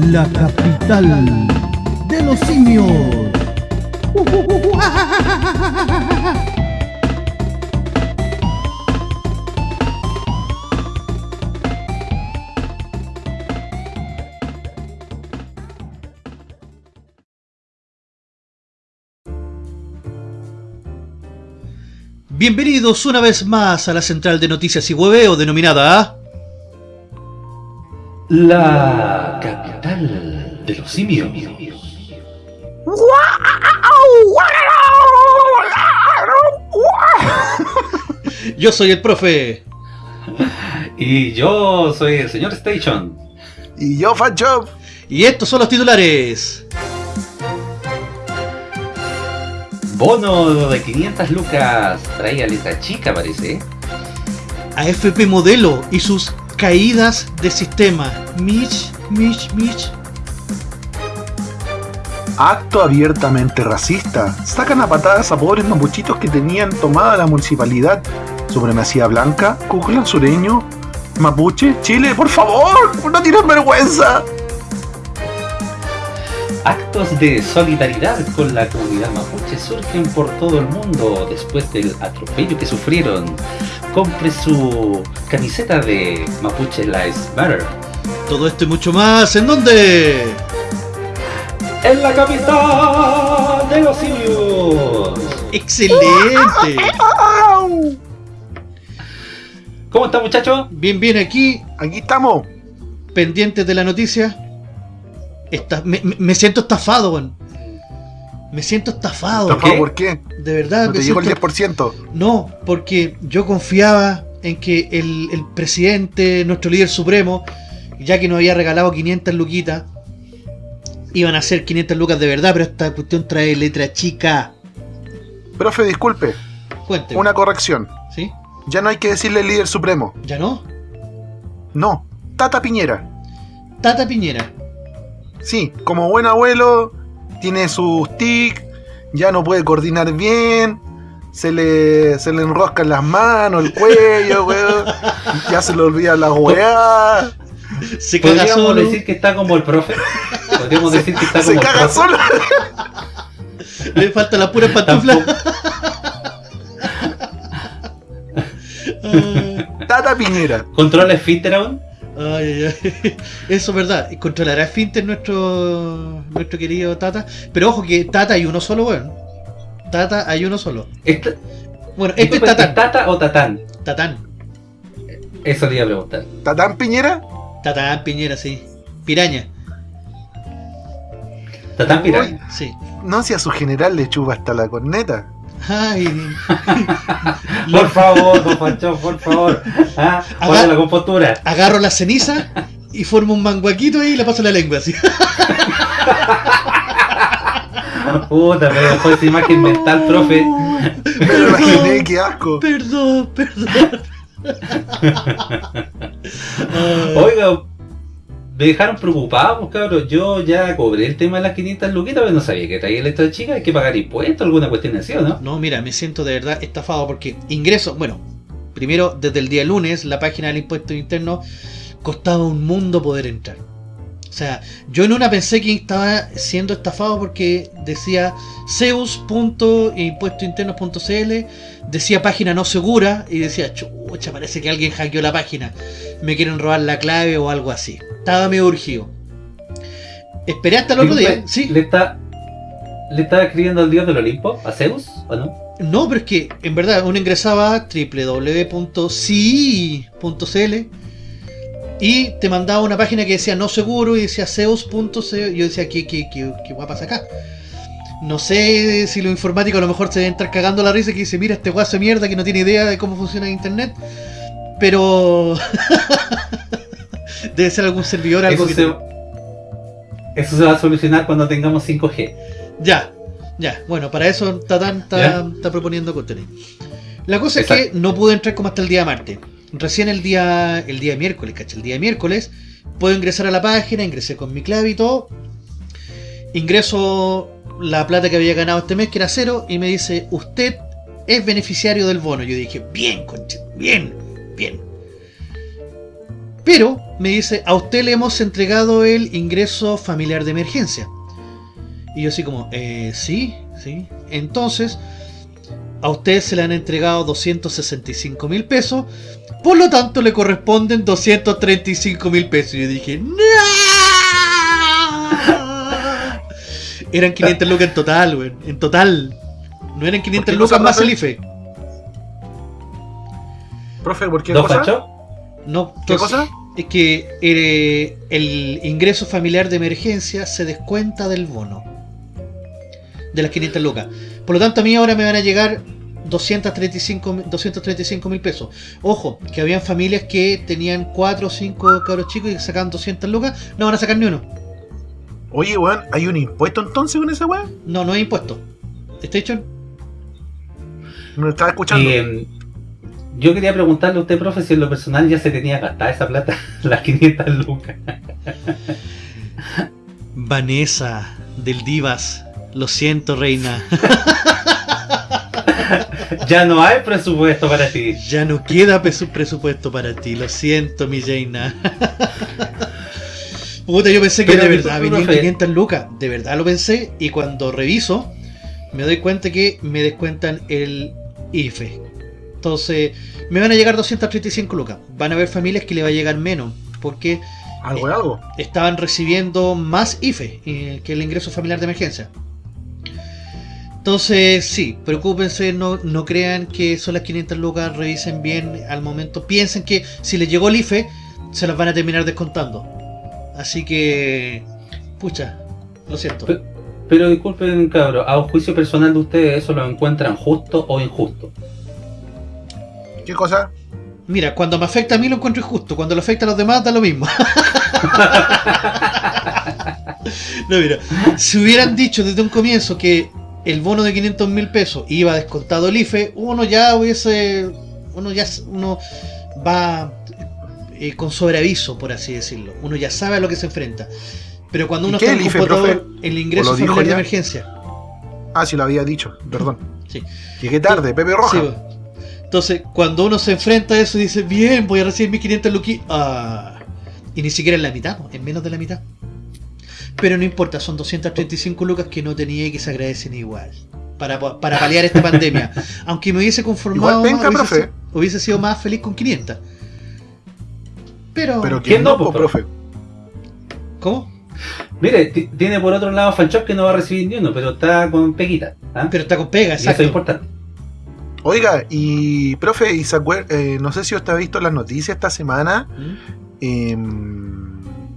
la capital de los simios. Bienvenidos una vez más a la central de noticias y hueveo denominada La capital de los simios. Yo soy el profe. Y yo soy el señor Station. Y yo, Fanchop. Y estos son los titulares. Bono de 500 lucas. Traía letra chica, parece. AFP Modelo y sus caídas de sistema. Mitch, Mitch, Mitch. Acto abiertamente racista. Sacan a patadas a pobres mapuchitos que tenían tomada la municipalidad. Supremacía blanca, Klux sureño, mapuche, Chile, por favor, no tienen vergüenza. Actos de solidaridad con la comunidad mapuche surgen por todo el mundo después del atropello que sufrieron. Compre su camiseta de Mapuche Lives Matter. Todo esto y mucho más, ¿en dónde? En la capital de los simios. ¡Excelente! ¿Cómo está muchacho? Bien, bien, aquí, Aquí estamos. pendientes de la noticia. Me- me siento estafado, weón. Me siento estafado. ¿Por qué? Por, ¿Por qué? De verdad, ¿No me te llegó el siento- 10%? No, porque yo confiaba en que el, el presidente, nuestro líder supremo, ya que nos había regalado 500 luquitas, iban a ser 500 lucas de verdad, pero esta cuestión trae letra chica. Profe, disculpe, Cuénteme. una corrección. ¿Sí? Ya no hay que decirle líder supremo. ¿Ya no? No, Tata Piñera. Tata Piñera. Sí, como buen abuelo, tiene sus tics, ya no puede coordinar bien, se le, se le enroscan las manos, el cuello, weón, ya se le olvida la weá, Se caga ¿Podríamos solo. decir que está como el profe? ¿Podríamos decir que está como se el caga profe? solo. Le falta la pura pantufla. Tata Piñera. ¿Controla esfínter aún? Ay, ay, ay. Eso es verdad. Controlará Finter nuestro nuestro querido Tata. Pero ojo que Tata hay uno solo, weón. Tata hay uno solo. Esta- Bueno, este es Tatán. ¿Tata o Tatán? Tatán. Eso le iba a preguntar. ¿Tatán Piñera? Tatán Piñera, sí. Piraña, ¿Tatán Piraña? sí. No, si a su general le chupa hasta la corneta. Ay. Por favor, don Pancho, por favor. Ah, la compostura. Agarro la ceniza y formo un manguaquito ahí y le paso la lengua así. Puta, me dejó esa imagen mental, profe. Me lo imaginé, qué asco. Perdón, perdón. Oiga, me dejaron preocupado, pues, cabrón. Yo ya cobré el tema de las 500 luquitas, pero no sabía que traía letra chica. Hay que pagar impuestos, alguna cuestión así, ¿o no? No, mira, me siento de verdad estafado porque ingreso, bueno, primero desde el día lunes la página del impuesto interno costaba un mundo poder entrar. O sea, yo en una pensé que estaba siendo estafado porque decía zeus.impuestointernos.cl, decía página no segura y decía, chucha, parece que alguien hackeó la página, me quieren robar la clave o algo así. Estaba medio urgido. Esperé hasta el otro día, Disculpe, sí. ¿Le está, ¿Le está escribiendo al dios del Olimpo? ¿A Zeus? ¿O no? No, pero es que en verdad uno ingresaba a www.ci.cl y te mandaba una página que decía no seguro y decía Zeus.co. y Yo decía, ¿qué, qué, qué, qué pasar acá? No sé si los informáticos a lo mejor se deben estar cagando la risa que dice, mira este guaso de mierda que no tiene idea de cómo funciona internet. Pero debe ser algún servidor, algo Eso que... se, eso se va a solucionar cuando tengamos 5G. Ya, ya. Bueno, para eso Tatán está, está proponiendo contenido. La cosa es que no pude entrar como hasta el día martes. Recién el día el día miércoles, ¿cachai? El día miércoles puedo ingresar a la página, ingresé con mi clave y todo. Ingreso la plata que había ganado este mes, que era cero, y me dice, usted es beneficiario del bono. Yo dije, bien, conche, bien, bien. Pero me dice, a usted le hemos entregado el ingreso familiar de emergencia. Y yo así como, eh, sí, sí. Entonces, a usted se le han entregado 265 mil pesos. Por lo tanto, le corresponden 235 mil pesos. Y yo dije, ¡No! Eran 500 lucas en total, weón. En total. No eran 500 qué lucas cosa, más profe? el IFE. Profe, ¿por qué ¿Don cosa? No, ¿Qué entonces, cosa? Es que eh, el ingreso familiar de emergencia se descuenta del bono. De las 500 lucas. Por lo tanto, a mí ahora me van a llegar 235 mil pesos. Ojo, que habían familias que tenían 4 o 5 cabros chicos y sacaban 200 lucas. No van a sacar ni uno. Oye, weón, ¿hay un impuesto entonces con esa weá? No, no hay impuesto. ¿Está hecho? ¿Me estaba escuchando? Eh, yo quería preguntarle a usted, profe, si en lo personal ya se tenía gastada esa plata, las 500 lucas. Vanessa, del Divas. Lo siento, reina. Ya no hay presupuesto para ti. Ya no queda presupuesto para ti, lo siento, mi Jaina. Puta, yo pensé que Pero, de verdad venían profe. 500 lucas, de verdad lo pensé, y cuando reviso, me doy cuenta que me descuentan el IFE. Entonces, me van a llegar 235 lucas. Van a haber familias que le va a llegar menos, porque ¿Algo de algo? estaban recibiendo más IFE eh, que el ingreso familiar de emergencia. Entonces, sí, preocúpense, no, no crean que son las 500 lucas, revisen bien al momento. Piensen que si les llegó el IFE, se las van a terminar descontando. Así que, pucha, lo siento. Pe- Pero disculpen, cabros, a un juicio personal de ustedes, ¿eso lo encuentran justo o injusto? ¿Qué cosa? Mira, cuando me afecta a mí lo encuentro injusto, cuando lo afecta a los demás da lo mismo. no, mira, si hubieran dicho desde un comienzo que el bono de 500 mil pesos iba descontado el IFE, uno ya hubiese, uno ya uno va eh, con sobreaviso, por así decirlo. Uno ya sabe a lo que se enfrenta. Pero cuando ¿Y uno está en el IFE, profe? el ingreso ¿O lo dijo familiar de emergencia. Ah, sí, lo había dicho, perdón. Sí. Llegué tarde, Pepe Roja. Sí. Entonces, cuando uno se enfrenta a eso, dice, bien, voy a recibir mis 500 luquis. Ah, y ni siquiera en la mitad, en menos de la mitad. Pero no importa, son 235 lucas que no tenía y que se agradecen igual. Para, para paliar esta pandemia. Aunque me hubiese conformado, Igual venga, más, hubiese, profe. si- hubiese sido más feliz con 500. Pero, Pero ¿Quién no, po, profe. ¿cómo? Mire, ti- tiene por otro lado Fanchop que no va a recibir ni uno, pero está con peguita. ¿ah? Pero está con pega, y eso exacto. es importante. Oiga, y profe, y se acuer- eh, no sé si usted ha visto las noticias esta semana. ¿Mm? em,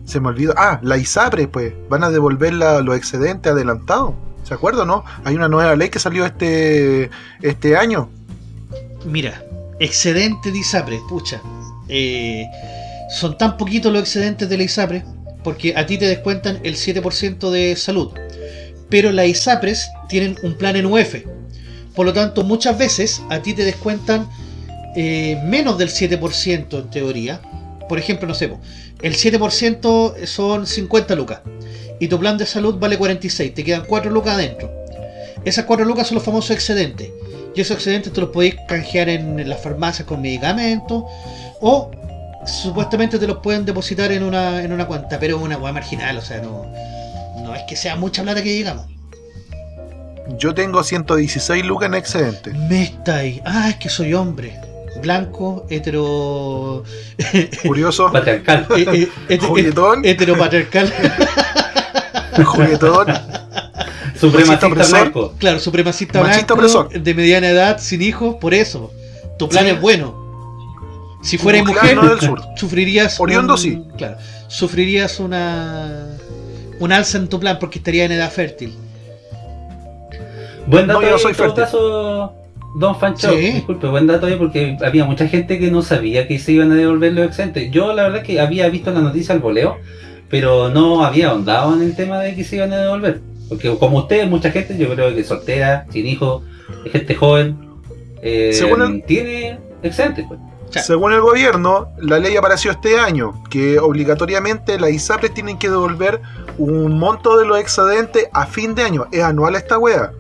se me olvidó. Ah, la ISAPRE, pues. Van a devolver la- los excedentes adelantados. ¿Se acuerda, no? Hay una nueva ley que salió este, este año. Mira, excedente de ISAPRE, pucha. eh, son tan poquitos los excedentes de la ISAPRE porque a ti te descuentan el 7% de salud. Pero las ISAPRES tienen un plan en UF. Por lo tanto, muchas veces a ti te descuentan eh, menos del 7% en teoría. Por ejemplo, no sé, el 7% son 50 lucas. Y tu plan de salud vale 46. Te quedan 4 lucas adentro. Esas 4 lucas son los famosos excedentes. Y esos excedentes te los podéis canjear en las farmacias con medicamentos. O supuestamente te los pueden depositar en una, en una cuenta. Pero es una hueá marginal. O sea, no, no es que sea mucha plata que digamos. Yo tengo 116 lucas en excedente. Me está ahí. Ah, es que soy hombre. Blanco, hetero. Curioso, Patriarcal. eh, eh, het- juguetón, heteropatriarcal. juguetón. Supremacista blanco. Claro, supremacista Machista blanco, opresor. de mediana edad, sin hijos, por eso. Tu plan Sí. es bueno. Si fueras mujer, del sur. sufrirías. Oriundo, un- sí. Claro, sufrirías una. Un alza en tu plan porque estaría en edad fértil. Buen dato No, yo no soy en todo fértil. caso, Don Fancho. Sí. Disculpe, buen dato ahí porque había mucha gente que no sabía que se iban a devolver los excedentes. Yo la verdad que había visto la noticia al voleo, pero no había ahondado en el tema de que se iban a devolver. Porque como ustedes, mucha gente, yo creo que soltera, sin hijos, gente joven, eh, Según el- tiene excedentes. Pues. Según el gobierno, la ley apareció este año, que obligatoriamente las ISAPRES tienen que devolver un monto de los excedentes a fin de año. Es anual esta wea.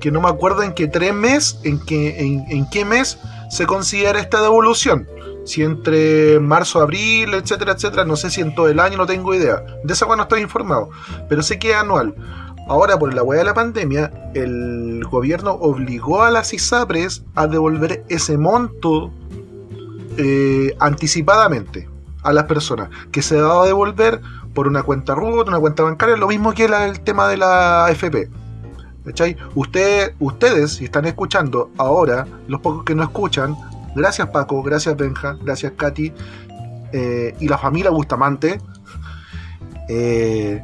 Que no me acuerdo en qué tres mes, en qué, en, qué mes se considera esta devolución. Si entre marzo, abril, etcétera, etcétera, no sé si en todo el año, no tengo idea. De esa no estoy informado, pero sé que es anual. Ahora, por la hueá de la pandemia, el gobierno obligó a las ISAPRES a devolver ese monto eh, anticipadamente a las personas, que se va a devolver por una cuenta RUT, una cuenta bancaria, lo mismo que la- el tema de la AFP. ¿Cachai? Usted, ustedes, si están escuchando ahora, los pocos que no escuchan, gracias Paco, gracias Benja, gracias Katy eh, y la familia Bustamante. eh,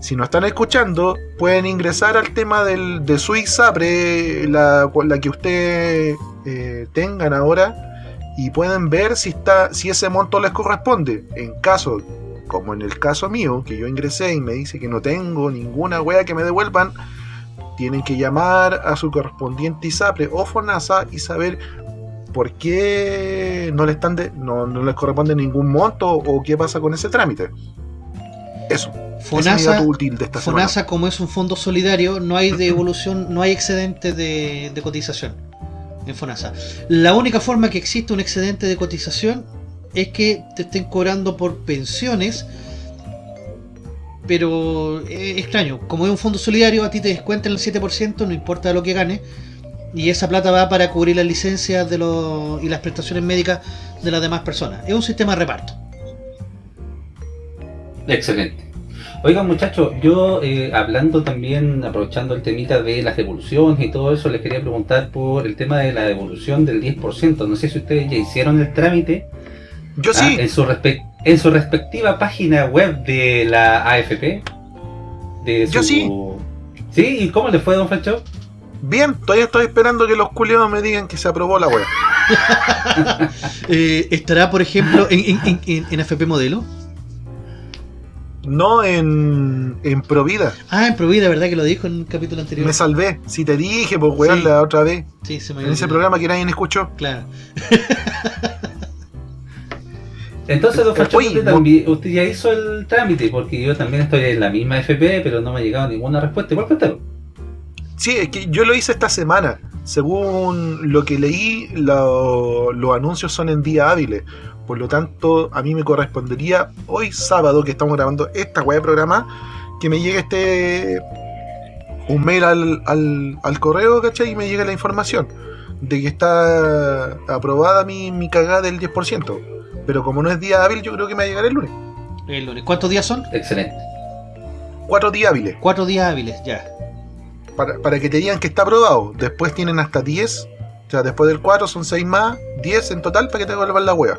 si no están escuchando, pueden ingresar al tema del, de su ISAPRE, la, que usted eh, tengan ahora, y pueden ver si, está, si ese monto les corresponde. En caso, como en el caso mío, que yo ingresé y me dice que no tengo ninguna wea que me devuelvan, tienen que llamar a su correspondiente ISAPRE o FONASA y saber por qué no, le están de- no, no les corresponde ningún monto o qué pasa con ese trámite. Eso. es FONASA, dato útil de esta semana. FONASA, como es un fondo solidario, no hay devolución, no hay excedente de, de cotización en FONASA. La única forma que existe un excedente de cotización es que te estén cobrando por pensiones, pero es extraño. Como es un fondo solidario, a ti te descuentan el 7%, no importa lo que ganes, y esa plata va para cubrir las licencias de los, y las prestaciones médicas de las demás personas. Es un sistema de reparto. Excelente. Oigan muchachos, yo eh, hablando también, aprovechando el temita de las devoluciones y todo eso, les quería preguntar por el tema de la devolución del 10%. No sé si ustedes ya hicieron el trámite Yo ah, sí, en, su respe- en su respectiva página web de la AFP. De Yo sí. ¿Sí? ¿Y cómo le fue, don Francho? bien, todavía estoy esperando que los culiados me digan que se aprobó la wea. Eh, ¿Estará, por ejemplo, en, en, en- en- en FP Modelo? No en, en Provida. Ah, en Provida, ¿verdad que lo dijo en un capítulo anterior? Me salvé. Si te dije, pues weón, Sí. la otra vez. Sí, se me En ese programa que nadie escuchó. Claro. Entonces, don usted, también- usted ya hizo el trámite, porque yo también estoy en la misma FP, pero no me ha llegado ninguna respuesta. Igual cuéntalo. Sí, es que yo lo hice esta semana. Según lo que leí, lo- los anuncios son en días hábiles. Por lo tanto, a mí me correspondería hoy sábado, que estamos grabando esta web de programa, que me llegue este. un mail al, al, al correo, ¿cachai? Y me llegue la información de que está aprobada mi, mi cagada del 10%. Pero como no es día hábil, yo creo que me va a llegar el lunes. El lunes. ¿Cuántos días son? Excelente. Cuatro días hábiles. Cuatro días hábiles, ya. para, para que te digan que está aprobado. Después tienen hasta 10. O sea, después del 4 son 6 más, 10 en total para que te devuelvan la hueá.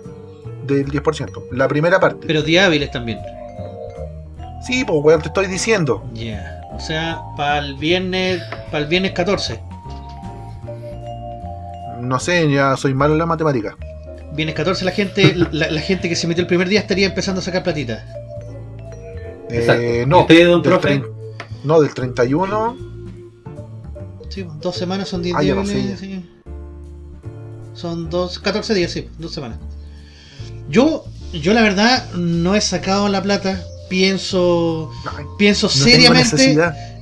Del 10%. La primera parte. Pero días hábiles también. Sí, pues weón, te estoy diciendo. Ya. O sea, para el viernes, para el viernes 14. No sé, ya soy malo en la matemática. Viernes 14 la gente, la, la gente que se metió el primer día estaría empezando a sacar platita. Eh, ¿Y no, usted, don del profe? no, del 31. Sí, dos semanas son 10 Ah, días. no sé, sí. Son dos, 14 días, sí, dos semanas. Yo, yo la verdad no he sacado la plata. Pienso, Ay, pienso no seriamente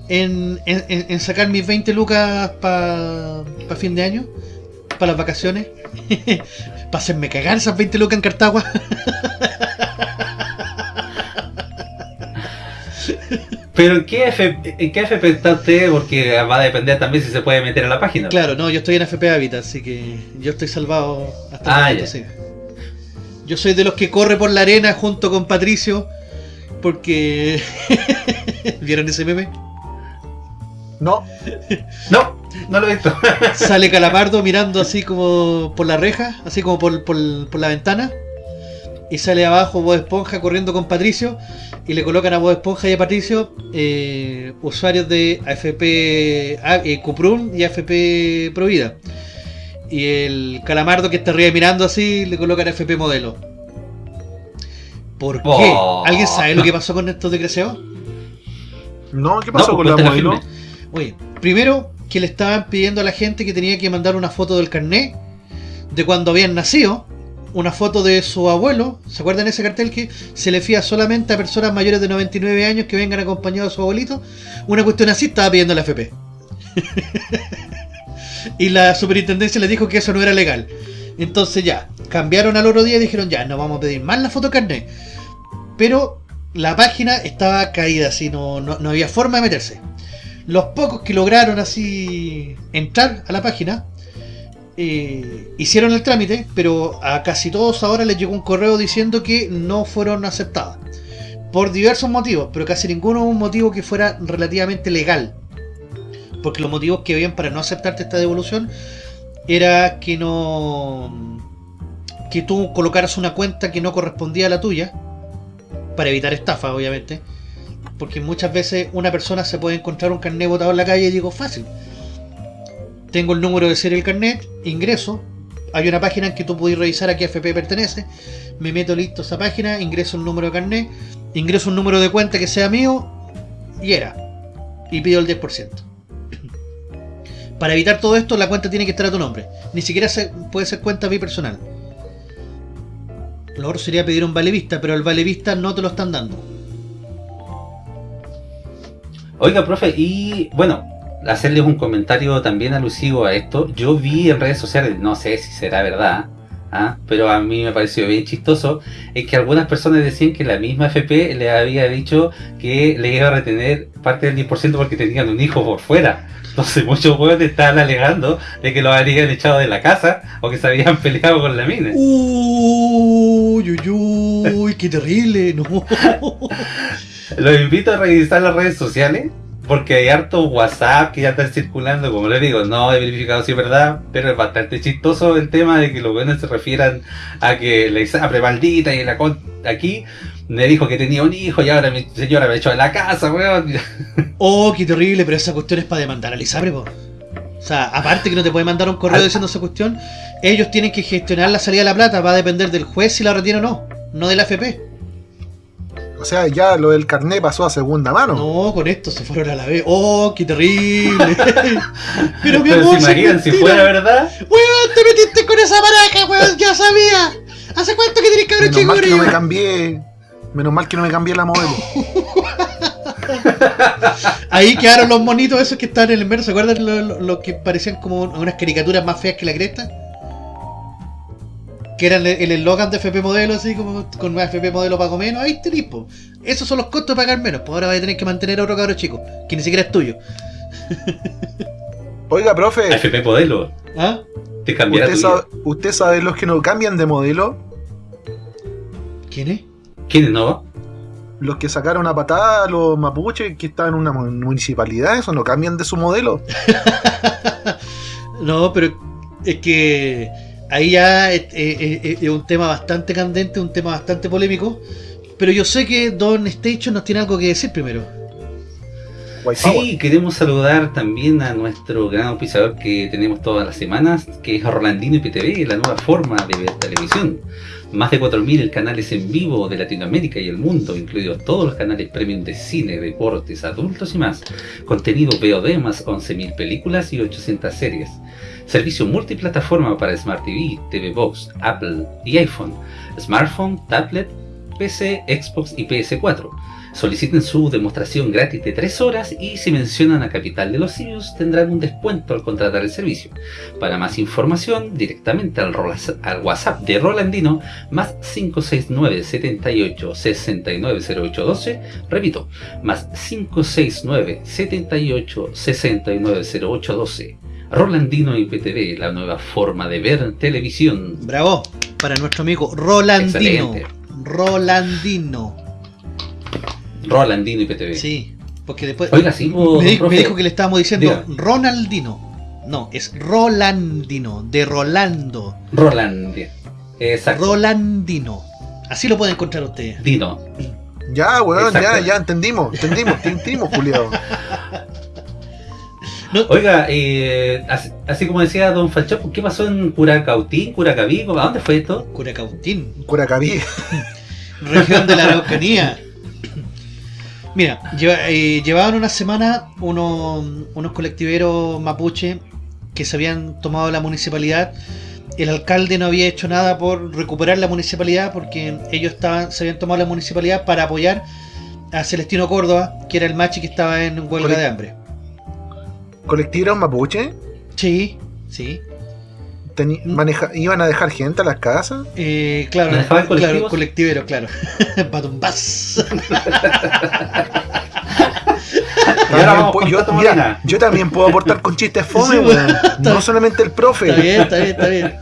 en, en- en- en sacar mis 20 lucas para fin de año, para las vacaciones, para hacerme cagar esas 20 lucas en Cartagua. Pero ¿en qué, FP, ¿en qué FP está usted? Porque va a depender también si se puede meter en la página. Claro, no, yo estoy en FP Habitat, así que yo estoy salvado hasta el Ah, momento, ya. sí. Yo soy de los que corre por la arena junto con Patricio, porque... ¿Vieron ese meme? No, No, no lo he visto. Sale Calamardo mirando así como por la reja, así como por, por- por la ventana. Y sale abajo Bob Esponja corriendo con Patricio. Y le colocan a Bob Esponja y a Patricio eh, usuarios de AFP a- eh, Cuprum y AFP Provida. Y el Calamardo que está arriba mirando así le colocan AFP Modelo. ¿Por qué? Oh. ¿Alguien sabe lo que pasó con estos desgraciados? no, ¿qué pasó No, con la modelo? Oye, primero que le estaban pidiendo a la gente que tenía que mandar una foto del carnet de cuando habían nacido, una foto de su abuelo, ¿se acuerdan ese cartel que se le fía solamente a personas mayores de 99 años que vengan acompañados de su abuelito? Una cuestión así estaba pidiendo la FP. y la superintendencia le dijo que eso no era legal. Entonces ya, cambiaron al otro día y dijeron ya, no vamos a pedir más la foto carnet. Pero la página estaba caída, así no, no, no había forma de meterse. Los pocos que lograron así entrar a la página eh, hicieron el trámite, pero a casi todos ahora les llegó un correo diciendo que no fueron aceptadas. Por diversos motivos, pero casi ninguno un motivo que fuera relativamente legal. Porque los motivos que habían para no aceptarte esta devolución era que no que tú colocaras una cuenta que no correspondía a la tuya para evitar estafa obviamente porque muchas veces una persona se puede encontrar un carnet botado en la calle y digo fácil tengo el número de serie del carnet ingreso hay una página en que tú puedes revisar a qué FP pertenece me meto listo esa página ingreso el número de carnet ingreso un número de cuenta que sea mío y era y pido el 10% para evitar todo esto, la cuenta tiene que estar a tu nombre. Ni siquiera se- puede ser cuenta bipersonal. Lo otro sería pedir un vale vista, pero el vale vista no te lo están dando. Oiga, profe, y bueno, hacerles un comentario también alusivo a esto. Yo vi en redes sociales, no sé si será verdad, ¿ah? pero a mí me pareció bien chistoso, es que algunas personas decían que la misma FP le había dicho que le iba a retener parte del 10% porque tenían un hijo por fuera. Entonces muchos huevos estaban alegando de que lo habrían echado de la casa o que se habían peleado con la mina. Uy, uy, uy, qué terrible, no. Los invito a revisar las redes sociales porque hay harto WhatsApp que ya están circulando, como les digo, no he verificado si es verdad, pero es bastante chistoso el tema de que los buenos se refieran a que la Isapre maldita y la con aquí me dijo que tenía un hijo y ahora mi señora me echó de la casa, weón. Oh, qué terrible, pero esa cuestión es para demandar al Isabre, po. O sea, aparte que no te puede mandar un correo diciendo esa cuestión, ellos tienen que gestionar la salida de la plata, va a depender del juez si la retiene o no, no del AFP. O sea, ya lo del carnet pasó a segunda mano. No, con esto se fueron a la vez. Oh, qué terrible. pero mi Pero si si fuera verdad. Weón, te metiste con esa pareja, weón, ya sabía. ¿Hace cuánto que tenés cabrón Menos mal que no me cambié. Menos mal que no me cambié la modelo. Ahí quedaron los monitos esos que estaban en el mero. ¿Se acuerdan los lo, lo que parecían como unas caricaturas más feas que la cresta? Que eran el el eslogan de FP Modelo, así como con una FP Modelo pago menos. Ahí tenés, po. Esos son los costos de pagar menos. Pues ahora vas a tener que mantener a otro cabro chico, que ni siquiera es tuyo. Oiga, profe, FP Modelo, ¿Ah? te cambiará ¿usted sabe, ¿usted sabe los que no cambian de modelo? ¿Quién es? ¿Quién no? Los que sacaron a patada a los mapuches que están en una mu- municipalidad, eso no cambian de su modelo. No, pero es que ahí ya es, es- es- es un tema bastante candente, un tema bastante polémico. Pero yo sé que Don Station nos tiene algo que decir primero. White Power. Sí, queremos saludar también a nuestro gran auspiciador que tenemos todas las semanas, que es Orlandino IPTV, la nueva forma de ver televisión. Más de 4.000 canales en vivo de Latinoamérica y el mundo, incluidos todos los canales premium de cine, deportes, adultos y más. Contenido VOD más 11.000 películas y 800 series. Servicio multiplataforma para Smart TV, TV Box, Apple y iPhone, smartphone, tablet, PC, Xbox y PS4. Soliciten su demostración gratis de 3 horas y si mencionan a Capital de los Simios tendrán un descuento al contratar el servicio. Para más información, directamente al, al WhatsApp de Rolandino más 569 78 690812. Repito, más 569 78 690812. Rolandino IPTV, la nueva forma de ver televisión. Bravo, para nuestro amigo Rolandino. Excelente. Rolandino. Rolandino IPTV. Sí, porque después Oiga, sí, vos, me, di- me profe. dijo que le estábamos diciendo Diga. Ronaldino. No, es Rolandino, de Rolando. Roland. Exacto. Rolandino. Así lo pueden encontrar ustedes. Dino. Ya, weón, ya, Exacto. ya entendimos, entendimos, entendimos, Juliado. No, Oiga, eh, así, así como decía Don Falchón, ¿qué pasó en Curacautín, Curacaví? ¿A dónde fue esto? Curacautín, Curacaví. región de la Araucanía. Mira, lleva- eh, llevaban una semana unos, unos colectiveros mapuche que se habían tomado la municipalidad. El alcalde no había hecho nada por recuperar la municipalidad porque ellos estaban, se habían tomado la municipalidad para apoyar a Celestino Córdoba, que era el machi que estaba en huelga de hambre. ¿Colectivo mapuche? Sí, sí. teni- maneja- ¿Iban a dejar gente a las casas? Eh, claro, ¿Manejaban claro, colectivos? colectivero, claro. Con yo, mira, yo también puedo aportar con chistes fome, Sí, weón. No solamente el profe. Está bien, está bien, está bien.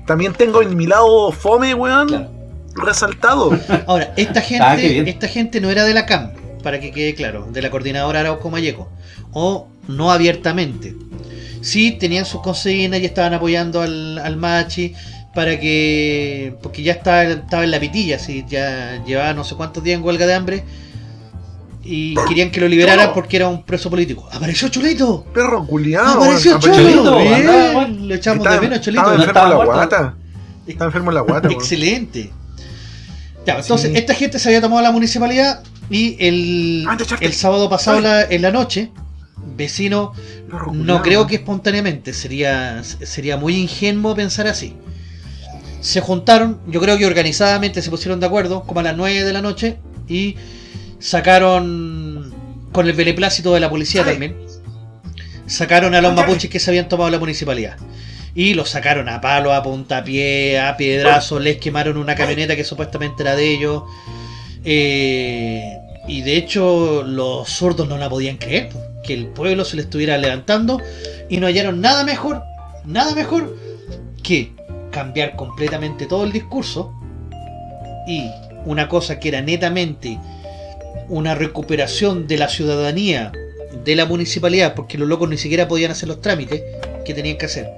También tengo en mi lado fome, weón. Claro. Resaltado. Ahora, esta Ah, gente, esta gente no era de la CAM, para que quede claro, de la coordinadora Arauco Mayeco, o no abiertamente. Sí tenían sus consignas y estaban apoyando al, al Machi para que. porque ya estaba, estaba en la pitilla, sí, ya llevaba no sé cuántos días en huelga de hambre y querían que lo liberaran porque era un preso político. ¡Apareció Cholito! Perro culiado. ¡Apareció Bien, weón. Lo echamos de menos, Cholito. estaba no enfermo en la guata. Estaba enfermo en la guata, weón. Excelente. Ya, entonces, Sí. esta gente se había tomado la municipalidad y el, Ah, el sábado pasado la- en la noche, vecino, no creo que espontáneamente, sería, sería muy ingenuo pensar así. Se juntaron, yo creo que organizadamente se pusieron de acuerdo, como a las 9 de la noche, y sacaron, con el beneplácito de la policía Ay. también, sacaron a los Ay. mapuches que se habían tomado la municipalidad. Y los sacaron a palo, a puntapié, a piedrazo, les quemaron una camioneta que supuestamente era de ellos. Eh, y de hecho los zurdos no la podían creer, que el pueblo se le estuviera levantando y no hallaron nada mejor, nada mejor que cambiar completamente todo el discurso y una cosa que era netamente una recuperación de la ciudadanía de la municipalidad, porque los locos ni siquiera podían hacer los trámites que tenían que hacer.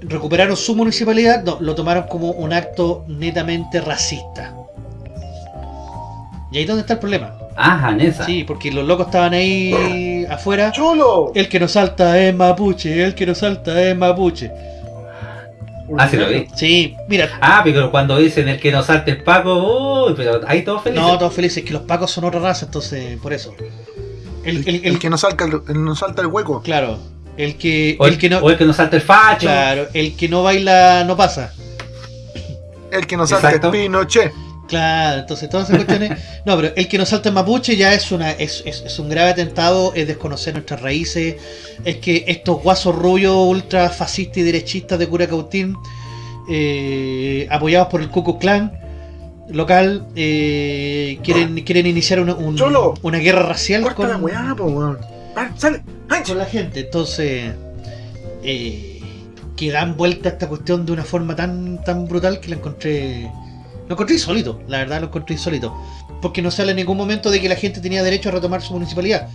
Recuperaron su municipalidad, lo tomaron como un acto netamente racista. Y ahí es donde está el problema. Ah, Janesa. Sí, porque los locos estaban ahí afuera. ¡Cholo! El que nos salta es mapuche, el que nos salta es mapuche. Ah, sí lo vi. Sí, mira, Ah, pero cuando dicen el que no salte es Paco, uy, pero ahí todos felices. no, todos felices, que los pacos son otra raza, entonces, por eso. El, El, el- el- el que no salta el, el- no salta el hueco. claro, el que, o, el, el que no, o el que no salte el facho. claro, el que no baila no pasa. El que no salta es Pinochet. Claro, entonces todas esas cuestiones. No, pero el que nos salta en mapuche ya es una es, es- es un grave atentado, es desconocer nuestras raíces, es que estos guasos rubios ultra fascistas y derechistas de Curacautín, eh, apoyados por el Ku Klux Klan local, eh, quieren, quieren iniciar una, un- una guerra racial la con, weá, po, weón. ¡Sale! ¡Ay! con la gente. Entonces, eh, que dan vuelta a esta cuestión de una forma tan, tan brutal que la encontré. Lo encontré insólito, la verdad lo encontré insólito. Porque no se habla en ningún momento de que la gente tenía derecho a retomar su municipalidad.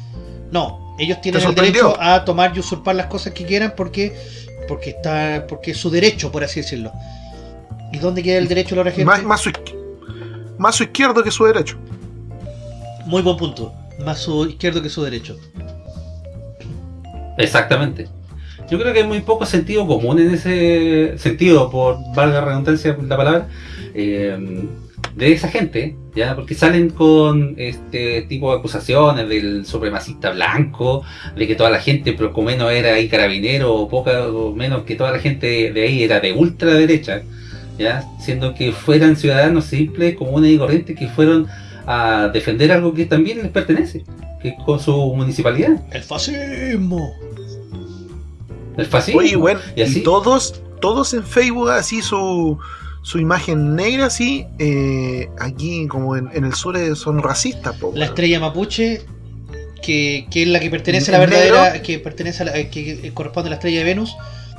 No, ellos tienen ¿Te el derecho a tomar y usurpar las cosas que quieran porque porque está porque es su derecho, por así decirlo. ¿Y dónde queda el derecho de la gente? Más, más, su, más su izquierdo que su derecho. Muy buen punto. Más su izquierdo que su derecho. Exactamente. Yo creo que hay muy poco sentido común en ese sentido, por valga la redundancia la palabra, eh, de esa gente, ya porque salen con este tipo de acusaciones del supremacista blanco, de que toda la gente, pero como menos era ahí carabinero, o poca o menos que toda la gente de ahí era de ultraderecha, ya siendo que fueran ciudadanos simples, comunes y corrientes que fueron a defender algo que también les pertenece, que es con su municipalidad, El fascismo. el fascismo. Oye, bueno, ¿Y así? y todos, todos en Facebook así su, su imagen negra así, eh, aquí como en, en el sur eh, son racistas, po, La estrella mapuche, que, que es la que pertenece a la ¿El verdadera, negro? que pertenece a la, eh, que corresponde a la estrella de Venus,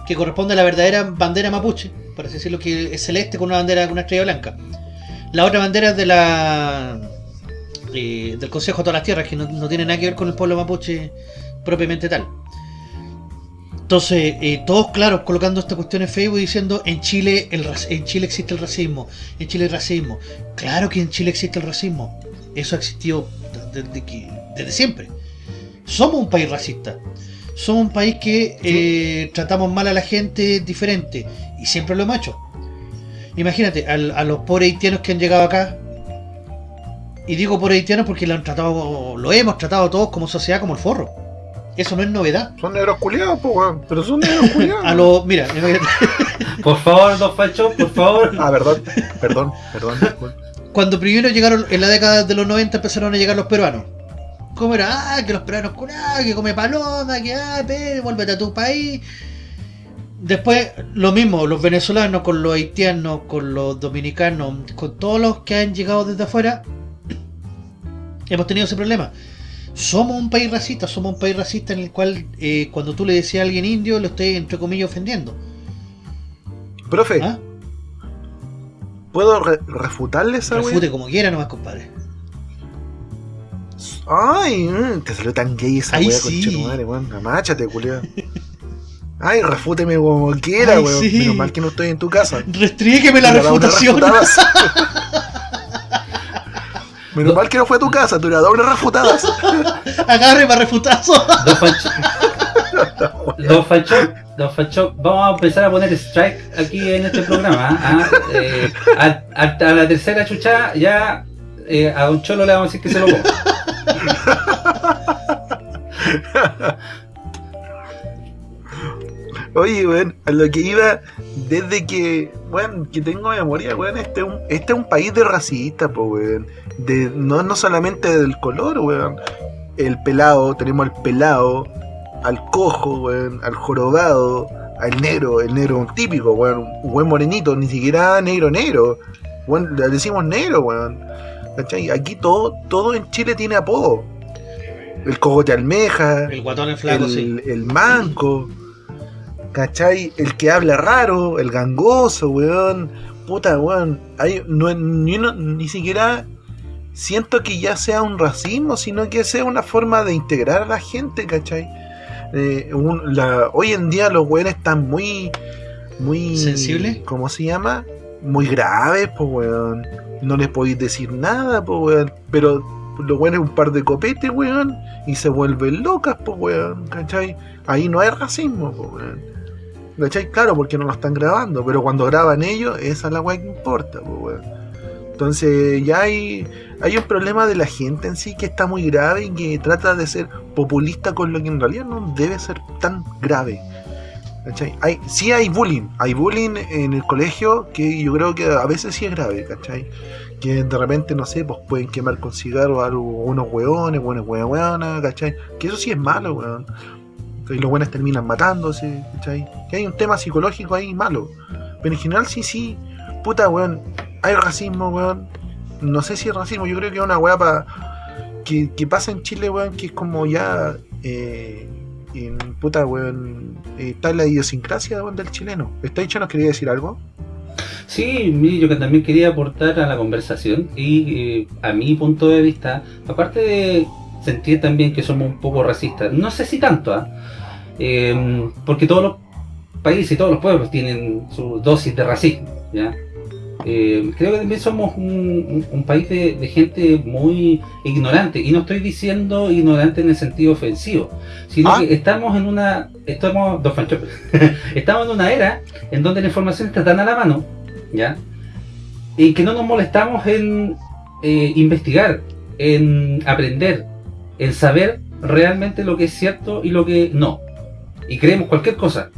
que corresponde a la verdadera bandera mapuche, por así decirlo, que es celeste con una bandera con una estrella blanca. La otra bandera es de la eh, del Consejo de todas las Tierras, que no, no tiene nada que ver con el pueblo mapuche propiamente tal. Entonces, eh, todos claros colocando esta cuestión en Facebook diciendo en Chile el en Chile existe el racismo, en Chile el racismo. Claro que en Chile existe el racismo. Eso ha existido desde, que- desde siempre. Somos un país racista. Somos un país que eh, tratamos mal a la gente diferente. Y siempre lo hemos hecho. Imagínate, al- a, los pobres haitianos que han llegado acá. Y digo pobres haitianos porque lo han tratado, lo hemos tratado todos como sociedad como el forro. Eso no es novedad. Son negros culiados, po, weón. Pero son negros culiados. A los, mira, Por favor, dos fachos, por favor. Ah, perdón, perdón, perdón. cuando primero llegaron en la década de los 90 empezaron a llegar los peruanos. ¿Cómo era? Ah, que los peruanos curados, que come paloma, que ah, pe, vuélvete a tu país. Después, lo mismo, los venezolanos con los haitianos, con los dominicanos, con todos los que han llegado desde afuera, hemos tenido ese problema. Somos un país racista, somos un país racista en el cual eh, cuando tú le decías a alguien indio, lo estés entre comillas ofendiendo. Profe, ¿Ah? ¿puedo re- refutarle esa wea? Refute como quiera nomás, compadre. Ay, mm, te salió tan gay esa Ay, wea, sí. conchetumare, weón. Amáchate, culiao. Ay, refúteme como quiera, Ay, weón. sí. Menos mal que no estoy en tu casa. Restrígueme la refutación. Menos mal que no fue a tu casa, hubiera dado unas refutadas. Agarre para refutazo. Don Fancho, Don Fancho, Don Fancho, vamos a empezar a poner strike aquí en este programa. ¿ah? Eh, a, a- a la tercera chucha ya eh, a Don Cholo le vamos a decir que se lo ponga. Oye, weón, a lo que iba desde que, weón, que tengo memoria, weón, este es un, este es un país de racistas, po, weón. De, no, no solamente del color, weón. El pelado, tenemos al pelado, al cojo, weón, al jorobado, al negro, el negro un típico, weón, un buen morenito, ni siquiera negro negro. Weón, le decimos negro, weón. ¿Cachai? Aquí todo, todo en Chile tiene apodo. El cogote almeja, El guatón el flaco, el, sí. el manco, ¿cachai? El que habla raro, el gangoso, weón. Puta, weón. Hay, no, ni, ni siquiera siento que ya sea un racismo, sino que sea una forma de integrar a la gente, ¿cachai? Eh, un- la- hoy en día los weones están muy. muy ¿Sensibles? ¿Cómo se llama? Muy graves, pues, weón. No les podéis decir nada, pues, weón. Pero los weones un par de copetes, weón. Y se vuelven locas, pues, weón. ¿Cachai? Ahí no hay racismo, pues, weón. ¿Cachai? Claro, porque no lo están grabando. Pero cuando graban ellos, esa es la weá que importa, pues, weón. Entonces ya hay, hay un problema de la gente en sí que está muy grave y que trata de ser populista con lo que en realidad no debe ser tan grave. ¿Cachai? Hay, sí hay bullying, hay bullying en el colegio que yo creo que a veces sí es grave, ¿cachai? Que de repente, no sé, pues pueden quemar con cigarros a unos hueones, buenas hueonas, ¿cachai? Que eso sí es malo, weón. Y los buenos terminan matándose, ¿cachai? Que hay un tema psicológico ahí malo. Pero en general sí, sí, puta, weón, hay racismo, weón. No sé si es racismo, yo creo que es una weá que, que pasa en Chile, weón, que es como ya. Eh, en puta, weón. eh, está la idiosincrasia del chileno. ¿Está dicho nos quería decir algo? Sí, mire, yo que también quería aportar a la conversación y eh, a mi punto de vista, aparte de sentir también que somos un poco racistas, no sé si tanto, ¿ah? Eh, porque todos los países y todos los pueblos tienen su dosis de racismo, ¿ya? Eh, creo que también somos un, un- un país de, de gente muy ignorante, y no estoy diciendo ignorante en el sentido ofensivo, sino Ah. que estamos en una, estamos, estamos en una era en donde la información está tan a la mano, ¿ya? Y que no nos molestamos en eh, investigar, en aprender, en saber realmente lo que es cierto y lo que no. Y creemos cualquier cosa.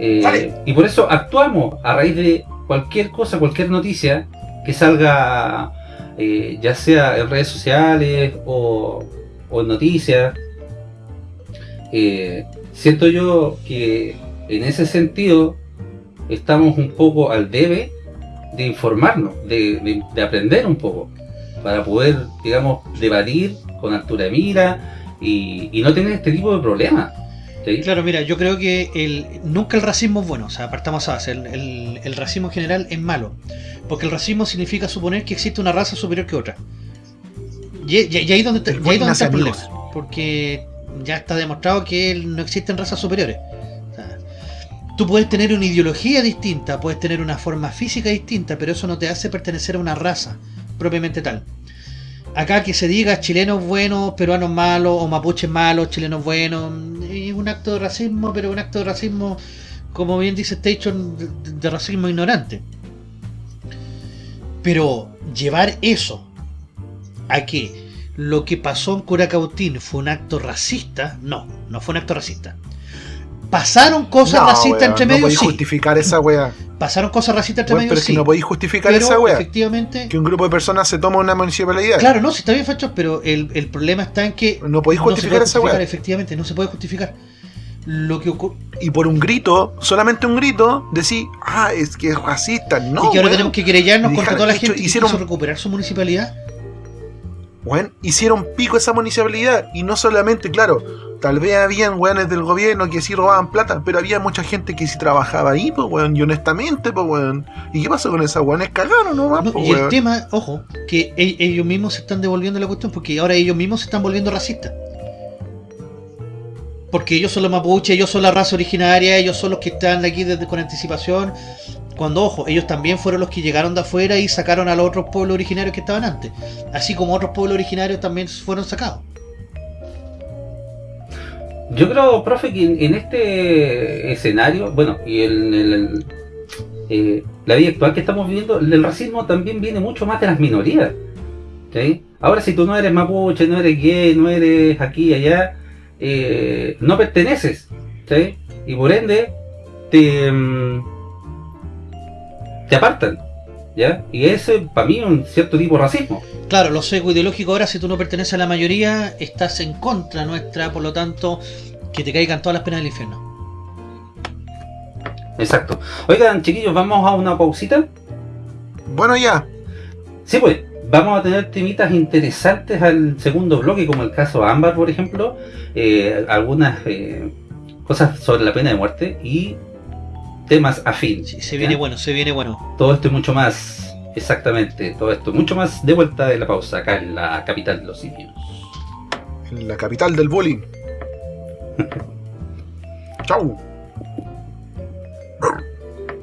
Eh, y por eso actuamos a raíz de cualquier cosa, cualquier noticia que salga, eh, ya sea en redes sociales o, o en noticias. Eh, siento yo que en ese sentido estamos un poco al debe de informarnos, de, de- de aprender un poco, para poder, digamos, debatir con altura de mira y, y no tener este tipo de problemas. ¿Sí? Claro, mira, yo creo que el, nunca el racismo es bueno, o sea, partamos a base, el, el- el racismo en general es malo, porque el racismo significa suponer que existe una raza superior que otra. Y, y- y ahí es donde, y ahí donde está el problema, porque ya está demostrado que no existen razas superiores. O sea, tú puedes tener una ideología distinta, puedes tener una forma física distinta, pero eso no te hace pertenecer a una raza propiamente tal. Acá que se diga chilenos buenos, peruanos malos, o mapuches malos, chilenos buenos, es un acto de racismo, pero un acto de racismo, como bien dice Station, de, de racismo ignorante. Pero llevar eso a que lo que pasó en Curacautín fue un acto racista, no, no fue un acto racista. Pasaron cosas No, racistas entre no medio, podéis sí. justificar esa weá. Pasaron cosas racistas entre medio, pero sí. no podéis justificar pero esa weá. efectivamente, Que un grupo de personas se toma una municipalidad. Claro, no, si está bien, Facho, pero el, el problema está en que No podéis no se justificar esa weá. efectivamente, no se puede justificar. lo que ocurre. Y por un grito, solamente un grito, decir, ah, es que es racista. No, y que ahora tenemos que querellarnos contra toda la hecho, gente que hicieron- quiso recuperar su municipalidad. Weón, hicieron pico esa municipalidad. Y no solamente, claro, tal vez habían weones del gobierno que sí robaban plata, pero había mucha gente que sí trabajaba ahí, pues weón, y honestamente, pues weón. ¿Y qué pasó con esa weones? Cagaron nomás, No, pues y el tema, ojo, que e- ellos mismos se están devolviendo la cuestión porque ahora ellos mismos se están volviendo racistas. Porque ellos son los mapuches, ellos son la raza originaria, ellos son los que están aquí desde con anticipación. Cuando, ojo, ellos también fueron los que llegaron de afuera y sacaron a los otros pueblos originarios que estaban antes. Así como otros pueblos originarios también fueron sacados. Yo creo, profe, que en, este escenario, bueno, y en eh, la vida actual que estamos viviendo, el racismo también viene mucho más de las minorías. ¿sí? Ahora, si tú no eres mapuche, no eres gay, no eres aquí y allá, eh, no perteneces. ¿sí? Y por ende, te, mm, te apartan. ¿ya? Y ese, para mí, es un cierto tipo de racismo. Claro, lo seco ideológico ahora, si tú no perteneces a la mayoría, estás en contra nuestra, por lo tanto, que te caigan todas las penas del infierno. Exacto. Oigan, chiquillos, vamos a una pausita. Bueno, ya. Sí, pues, vamos a tener temitas interesantes al segundo bloque, como el caso Ámbar, por ejemplo, eh, algunas eh, cosas sobre la pena de muerte y temas afín. Sí, se viene ¿ya? bueno, se viene bueno. Todo esto y mucho más, exactamente, todo esto y mucho más de vuelta de la pausa, acá en la capital de los simios. En la capital del bullying. Chau.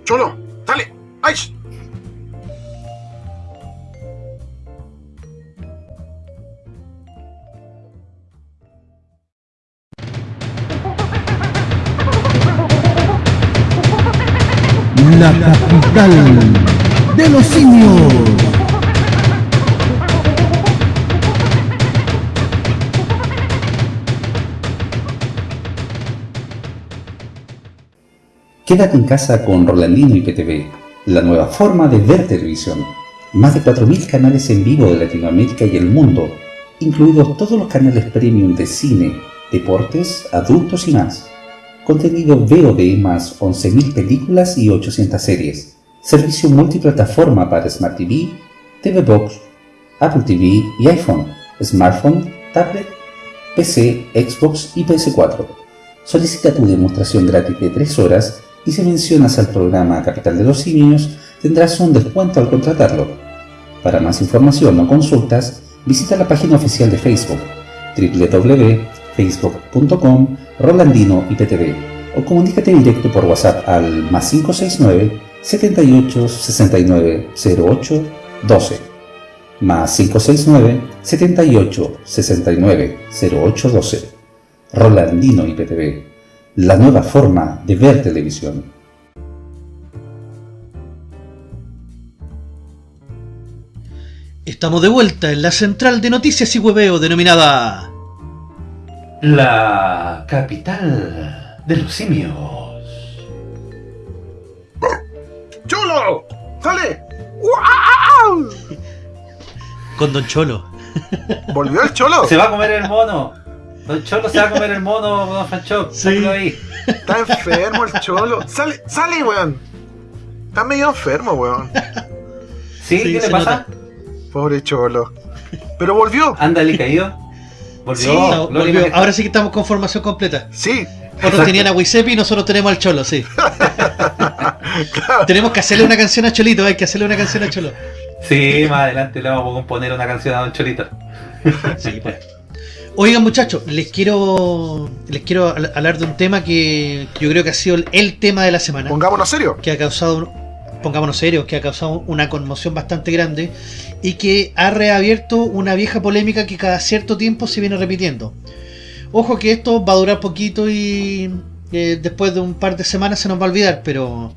Cholo, dale. ¡Ay! La capital de los simios. Quédate en casa con Rolandino y PTV, la nueva forma de ver televisión. Más de 4.000 canales en vivo de Latinoamérica y el mundo, incluidos todos los canales premium de cine, deportes, adultos y más. Contenido VOD más 11.000 películas y 800 series. Servicio multiplataforma para Smart TV, TV Box, Apple TV y iPhone, smartphone, tablet, PC, Xbox y PS4. Solicita tu demostración gratis de 3 horas y si mencionas al programa Capital de los Simios tendrás un descuento al contratarlo. Para más información o consultas, visita la página oficial de Facebook www.facebook.com Rolandino IPTV o comunícate directo por WhatsApp al más 569 78 69 08 12 más 569 78 69 08 12 Rolandino IPTV, la nueva forma de ver televisión. Estamos de vuelta en la central de noticias y hueveo denominada La capital de los simios. ¡Cholo! ¡Sale! ¡Guau! con Don Cholo. ¿Volvió el cholo? Se va a comer el mono. Don Cholo se va a comer el mono, Don Franchok. Sí. Ahí. Está enfermo el cholo. ¡Sale, sale, weón! Está medio enfermo, weón. ¿Sí? Sí, ¿Qué le pasa? Pobre cholo. Pero volvió. Ándale, caído. Volvió. Sí, No, volvió. Ahora sí que estamos con formación completa. Sí. Otros tenían a Wisepi y nosotros tenemos al Cholo, sí. Claro. Tenemos que hacerle una canción a Cholito, hay que hacerle una canción a Cholo. Sí, más adelante le vamos a componer una canción a Don Cholito. Sí, pues. Oigan muchachos, les quiero les quiero habl- hablar de un tema que yo creo que ha sido el, el tema de la semana, Pongámonos serio. que ha causado, pongámonos serios, que ha causado una conmoción bastante grande y que ha reabierto una vieja polémica que cada cierto tiempo se viene repitiendo. Ojo que esto va a durar poquito y eh, después de un par de semanas se nos va a olvidar, pero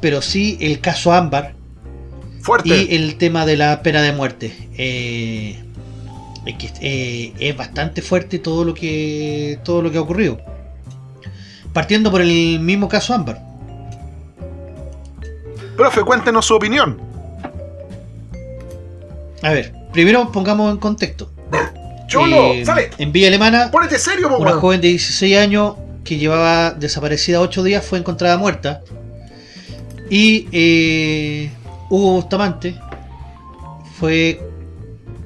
pero sí el caso Ámbar Fuerte. y el tema de la pena de muerte. Eh, es, que, eh, es bastante fuerte todo lo que todo lo que ha ocurrido. Partiendo por el mismo caso Ámbar. Profe, cuéntenos su opinión. A ver, primero pongamos en contexto. Cholo, Eh, sale. En Villa Alemana, Ponete serio, po, una joven de 16 años que llevaba desaparecida ocho días fue encontrada muerta. Y eh, Hugo Bustamante fue.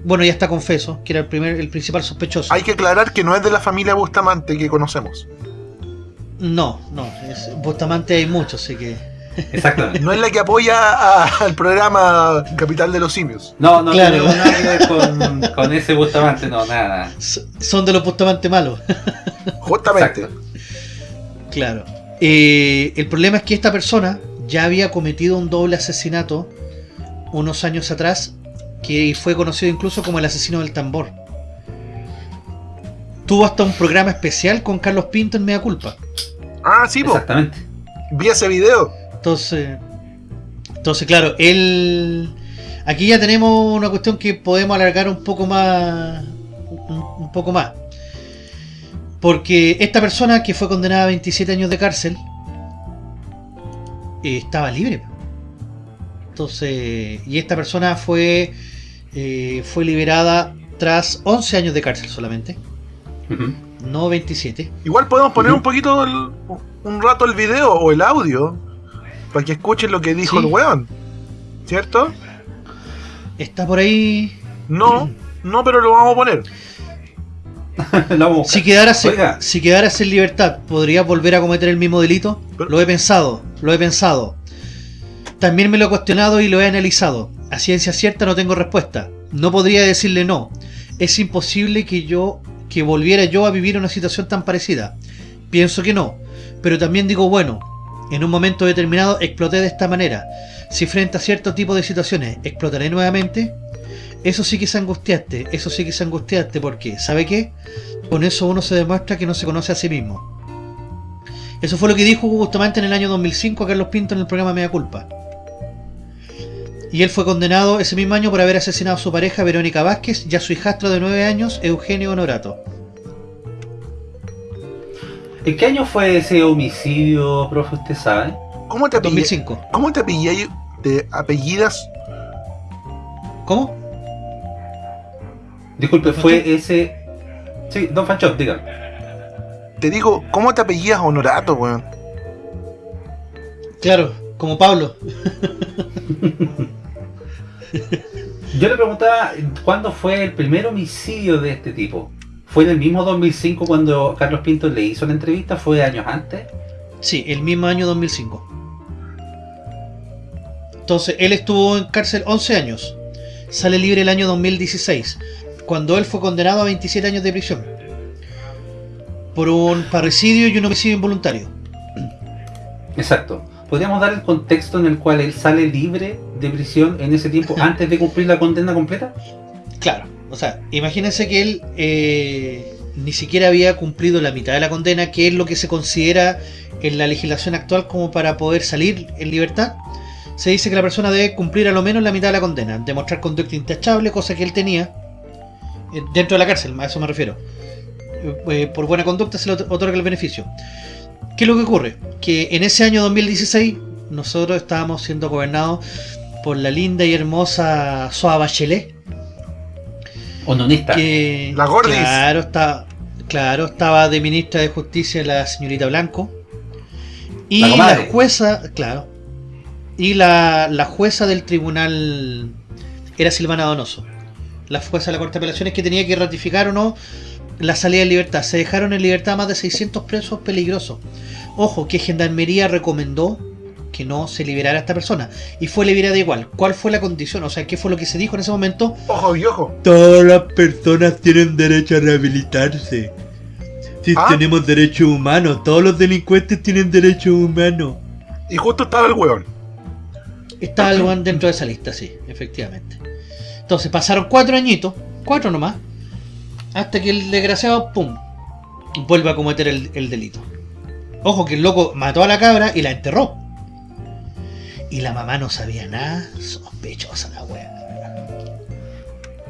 Bueno, ya está confeso, que era el primer, el principal sospechoso. Hay que aclarar que no es de la familia Bustamante que conocemos. No, no, es, Bustamante hay muchos, así que. Exactamente. No es la que apoya a- al programa Capital de los Simios. No, no Claro. tiene nada que ver con, con ese Bustamante, no, nada. Son de los Bustamante malos. Justamente. Exacto. Claro. Eh, el problema es que esta persona ya había cometido un doble asesinato unos años atrás, que fue conocido incluso como el asesino del tambor. Tuvo hasta un programa especial con Carlos Pinto en Mea Culpa. Ah, sí, po. Exactamente. Vi ese video. Entonces, entonces claro, él... Aquí ya tenemos una cuestión que podemos alargar un poco más. Un, un poco más. Porque esta persona que fue condenada a 27 años de cárcel eh, estaba libre. Entonces, y esta persona fue eh, fue liberada tras 11 años de cárcel solamente, no 27. Igual podemos poner un poquito, el- un rato el video o el audio para que escuchen lo que dijo Sí. el weón. ¿Cierto? Está por ahí. No, no, pero lo vamos a poner. Si quedaras, Oiga. si quedaras en libertad, ¿podrías volver a cometer el mismo delito? Pero- Lo he pensado, lo he pensado. También me lo he cuestionado y lo he analizado. A ciencia cierta no tengo respuesta. No podría decirle no. Es imposible que yo que volviera yo a vivir una situación tan parecida. Pienso que no, pero también digo bueno, en un momento determinado exploté de esta manera. Si frente a cierto tipo de situaciones explotaré nuevamente, eso sí que es eso sí que es porque, ¿sabe qué? Con eso uno se demuestra que no se conoce a sí mismo. Eso fue lo que dijo Hugo Bustamante en el año 2005 a Carlos Pinto en el programa Media Culpa. Y él fue condenado ese mismo año por haber asesinado a su pareja Verónica Vázquez y a su hijastro de 9 años Eugenio Honorato. ¿En qué año fue ese homicidio, profe? ¿Usted sabe? ¿Cómo te apellidas? 2005. ¿Cómo te apellidas? ¿Te apellidas? ¿Cómo? Disculpe, fue ese. Sí, Don Fanchón, diga. Te digo, ¿cómo te apellidas Honorato, weón? Claro, como Pablo. Yo le preguntaba cuándo fue el primer homicidio de este tipo. ¿Fue en el mismo 2005 cuando Carlos Pinto le hizo la entrevista? ¿Fue años antes? Sí, el mismo año 2005. Entonces, él estuvo en cárcel 11 años. Sale libre el año 2016, cuando él fue condenado a 27 años de prisión. Por un parricidio y un homicidio involuntario. Exacto. ¿Podríamos dar el contexto en el cual él sale libre de prisión en ese tiempo antes de cumplir la condena completa? Claro, o sea, imagínense que él eh, ni siquiera había cumplido la mitad de la condena, que es lo que se considera en la legislación actual como para poder salir en libertad. Se dice que la persona debe cumplir a lo menos la mitad de la condena, demostrar conducta intachable, cosa que él tenía eh, dentro de la cárcel, a eso me refiero. Eh, por buena conducta se le ot- otorga el beneficio. ¿Qué es lo que ocurre? Que en ese año 2016 nosotros estábamos siendo gobernados por la linda y hermosa Soa Bachelet, ¿O nonista? que La Gordis. claro está claro estaba de ministra de justicia la señorita Blanco. Y La jueza claro. Y la, la jueza del tribunal era Silvana Donoso. La jueza de la corte de apelaciones que tenía que ratificar o no la salida en libertad. Se dejaron en libertad más de 600 presos peligrosos. Ojo que gendarmería recomendó que no se liberara a esta persona y fue liberada igual ¿cuál fue la condición? o sea ¿qué fue lo que se dijo en ese momento? Ojo y ojo. Todas las personas tienen derecho a rehabilitarse. Si Ah. tenemos derechos humanos, todos los delincuentes tienen derechos humanos. Y justo estaba el weón. Está algo dentro de esa lista, sí, efectivamente. Entonces pasaron cuatro añitos, cuatro nomás, hasta que el desgraciado, pum, vuelve a cometer el, el delito. Ojo que el loco mató a la cabra y la enterró. Y la mamá no sabía nada, sospechosa la wea.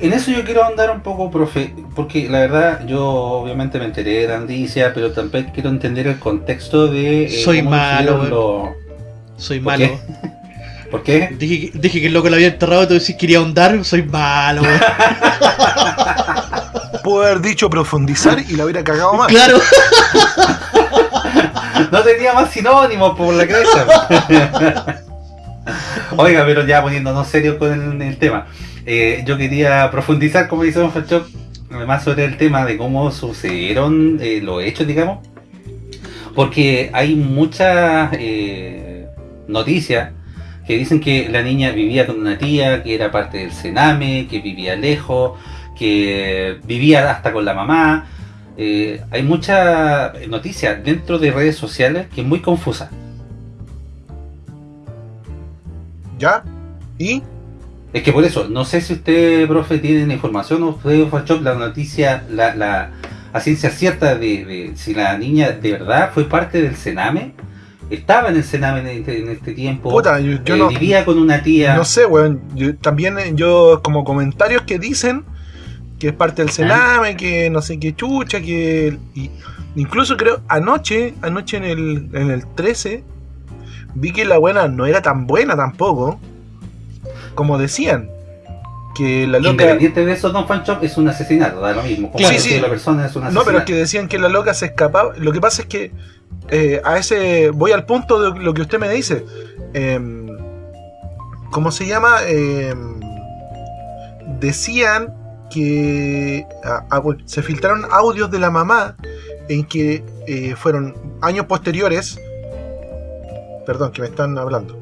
En eso yo quiero andar un poco, profe, porque la verdad yo obviamente me enteré de la noticia, pero también quiero entender el contexto de... eh, Soy malo, lo- Soy ¿Por malo. qué? ¿Por qué? Dije, que- dije que el loco lo había enterrado y tú decís que quería ahondar, soy malo, weón. Pudo haber dicho profundizar y la hubiera cagado más. Claro. no tenía más sinónimos por la cabeza. Oiga, pero ya poniéndonos serios con el, tema. Eh, yo quería profundizar, como dice Don Fachok, más sobre el tema de cómo sucedieron eh, los hechos, digamos. Porque hay muchas eh, noticias que dicen que la niña vivía con una tía, que era parte del Sename, que vivía lejos, que vivía hasta con la mamá. Hay mucha noticia dentro de redes sociales que es muy confusa. ¿Ya? ¿Y? Es que por eso, no sé si usted, profe, tiene la información o usted, Fachop, la noticia, la, la, a ciencia cierta de, de si la niña de verdad fue parte del Sename, estaba en el Sename en este, en este tiempo, Puta, yo, yo eh, no, vivía con una tía. no sé, weón. Yo- también eh, yo, como comentarios que dicen que es parte del Sename, que no sé qué chucha, que. y- incluso creo, anoche, anoche en el, en el 13, vi que la buena no era tan buena tampoco. Como decían. Que la loca. Independiente de eso, Don Fanchop es un asesinato, da lo mismo. Como si sí. la persona es un No, asesinato. pero es que decían que la loca se escapaba. Lo que pasa es que eh, a ese voy al punto de lo que usted me dice. Em, ¿Cómo se llama? Em, decían que ah, ah, bueno, se filtraron audios de la mamá en que eh, fueron años posteriores. Perdón, que me están hablando.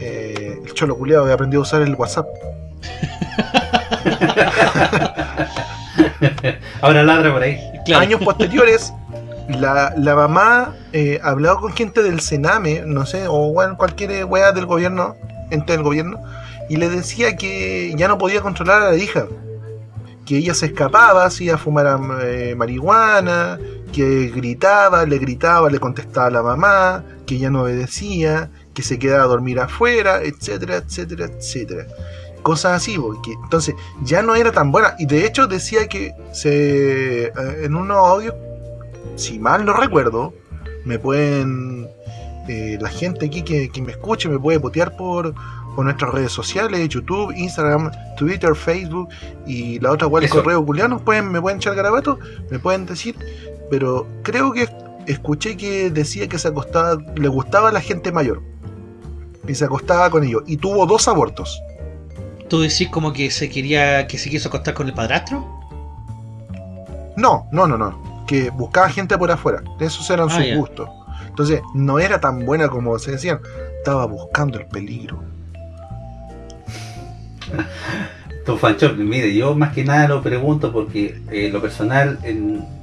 Eh, el cholo culeado que aprendió a usar el WhatsApp. Ahora ladra por ahí. Claro. años posteriores, la, la mamá eh, hablaba con gente del Sename, no sé, o bueno, cualquier wea del gobierno, ente del gobierno, y le decía que ya no podía controlar a la hija. Que ella se escapaba, hacía fumar eh, marihuana, que gritaba, le gritaba, le contestaba a la mamá, que ella no obedecía, que se quedaba a dormir afuera, etcétera, etcétera, etcétera. Cosas así, porque entonces ya no era tan buena. Y de hecho decía que se eh, en unos audios, si mal no recuerdo, me pueden. eh, la gente aquí que, que me escuche me puede botear por, por nuestras redes sociales, YouTube, Instagram, Twitter, Facebook y la otra el Eso. correo culiano, pueden, me pueden echar garabato, me pueden decir, pero creo que escuché que decía que se acostaba, le gustaba a la gente mayor. Y se acostaba con ellos. Y tuvo dos abortos. ¿Tú decís como que se quería, que se quiso acostar con el padrastro? No, no, no, no. Que buscaba gente por afuera. Esos eran Ah, sus gustos. Entonces, no era tan buena como se decían. Estaba buscando el peligro. Don Fanchop, mire, yo más que nada lo pregunto porque eh, lo personal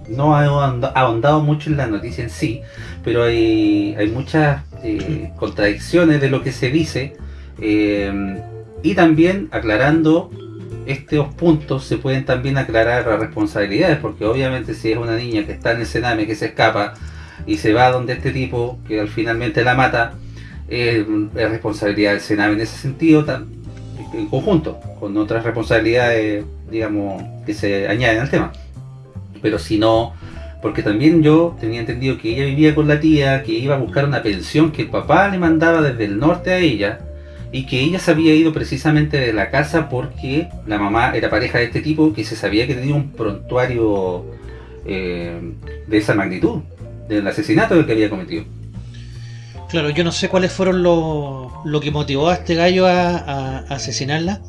no ahonda- ahondado mucho en la noticia en sí, pero hay, hay muchas eh, contradicciones de lo que se dice eh, y también aclarando estos puntos se pueden también aclarar las responsabilidades porque obviamente si es una niña que está en el Sename que se escapa y se va donde este tipo que al finalmente la mata eh, es responsabilidad del Sename en ese sentido en conjunto con otras responsabilidades digamos que se añaden al tema. Pero si no porque también yo tenía entendido que ella vivía con la tía que iba a buscar una pensión que el papá le mandaba desde el norte a ella y que ella se había ido precisamente de la casa porque la mamá era pareja de este tipo que se sabía que tenía un prontuario eh, de esa magnitud del asesinato que había cometido Claro, yo no sé cuáles fueron lo, lo que motivó a este gallo a, asesinarla.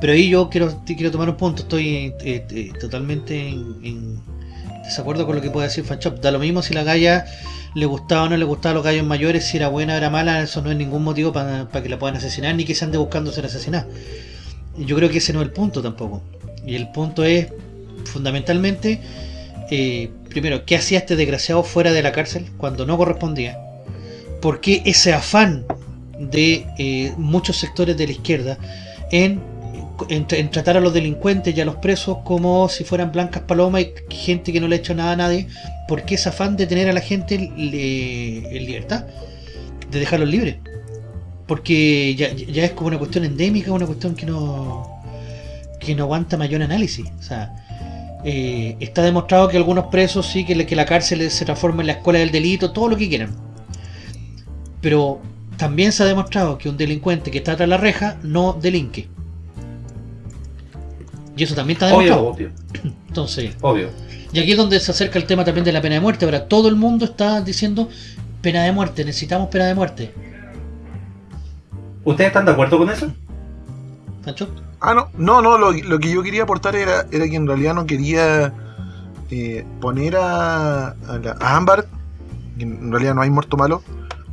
Pero ahí yo quiero, quiero tomar un punto. Estoy eh, eh, totalmente en, desacuerdo con lo que puede decir Fanchop. Da lo mismo si la galla le gustaba o no le gustaba a los gallos mayores, si era buena o era mala, eso no es ningún motivo para que la puedan asesinar ni que se ande buscando ser asesinada. Yo creo que ese no es el punto tampoco. Y el punto es, fundamentalmente, eh, primero, ¿qué hacía este desgraciado fuera de la cárcel cuando no correspondía? ¿Por qué ese afán de eh, muchos sectores de la izquierda en, tratar a los delincuentes y a los presos como si fueran blancas palomas y gente que no le ha hecho nada a nadie? ¿Por qué ese afán de tener a la gente en libertad? De dejarlos libres. Porque ya, es como una cuestión endémica, una cuestión que no que no aguanta mayor análisis. O sea, eh, está demostrado que algunos presos sí, que la cárcel se transforma en la escuela del delito, todo lo que quieran. Pero también se ha demostrado que un delincuente que está tras la reja no delinque. Y eso también está demostrado. obvio, obvio. Entonces, Obvio. y aquí es donde se acerca el tema también de la pena de muerte. Ahora, todo el mundo está diciendo pena de muerte, necesitamos pena de muerte. ¿Ustedes están de acuerdo con eso? ¿Pancho? Ah, no, no, no, lo, lo que yo quería aportar era, era que en realidad no quería eh, poner a, a, la- a Ámbar, que en realidad no hay muerto malo,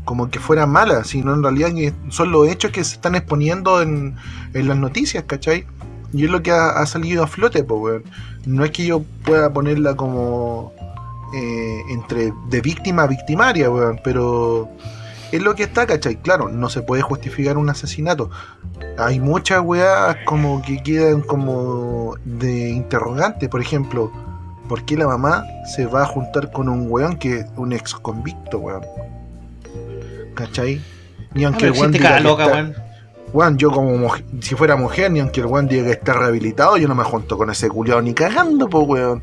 como que fuera mala, sino en realidad son los hechos que se están exponiendo en, en las noticias, ¿cachai? Y es lo que ha, salido a flote, pues. No es que yo pueda ponerla como eh, entre de víctima a victimaria, weón, pero es lo que está, ¿cachai? Claro, no se puede justificar un asesinato, hay muchas weas como que quedan como de interrogante. Por ejemplo, ¿por qué la mamá se va a juntar con un weón que es un ex convicto, weón? ¿Cachai? Ni Ah, aunque el existe diga loca, weón, yo como si fuera mujer, ni aunque el weón diga que está rehabilitado, yo no me junto con ese culiao ni cagando, po weón.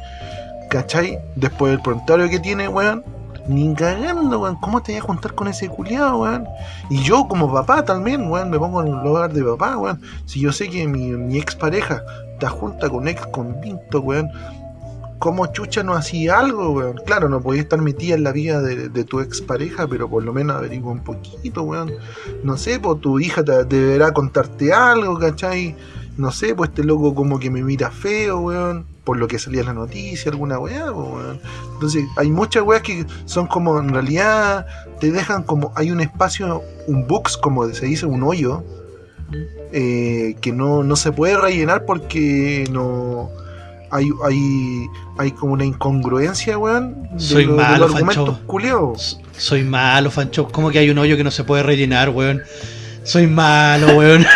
¿Cachai? Después del prontuario que tiene, weón. Ni cagando, weón. ¿Cómo te vas a juntar con ese culiao, weón? Y yo como papá también, weón, me pongo en el lugar de papá, weón. Si yo sé que mi, mi ex pareja está junta con ex convicto, weón. ¿Cómo chucha no hacía algo, weón? Claro, no podía estar metida en la vida de, de tu ex pareja, pero por lo menos averigua un poquito, weón. No sé, pues tu hija te, deberá contarte algo, ¿cachai? No sé, pues este loco como que me mira feo, weón. Por lo que salía en la noticia, alguna weá, pues, weón. Entonces, hay muchas weas que son como, en realidad, te dejan como, hay un espacio, un box, como se dice, un hoyo, eh, que no, no se puede rellenar porque no... Hay, hay, hay como una incongruencia, weón, de, Soy lo- de malo, los argumentos Fancho. Soy malo, Fancho. ¿Cómo que hay un hoyo que no se puede rellenar, weón? Soy malo, weón.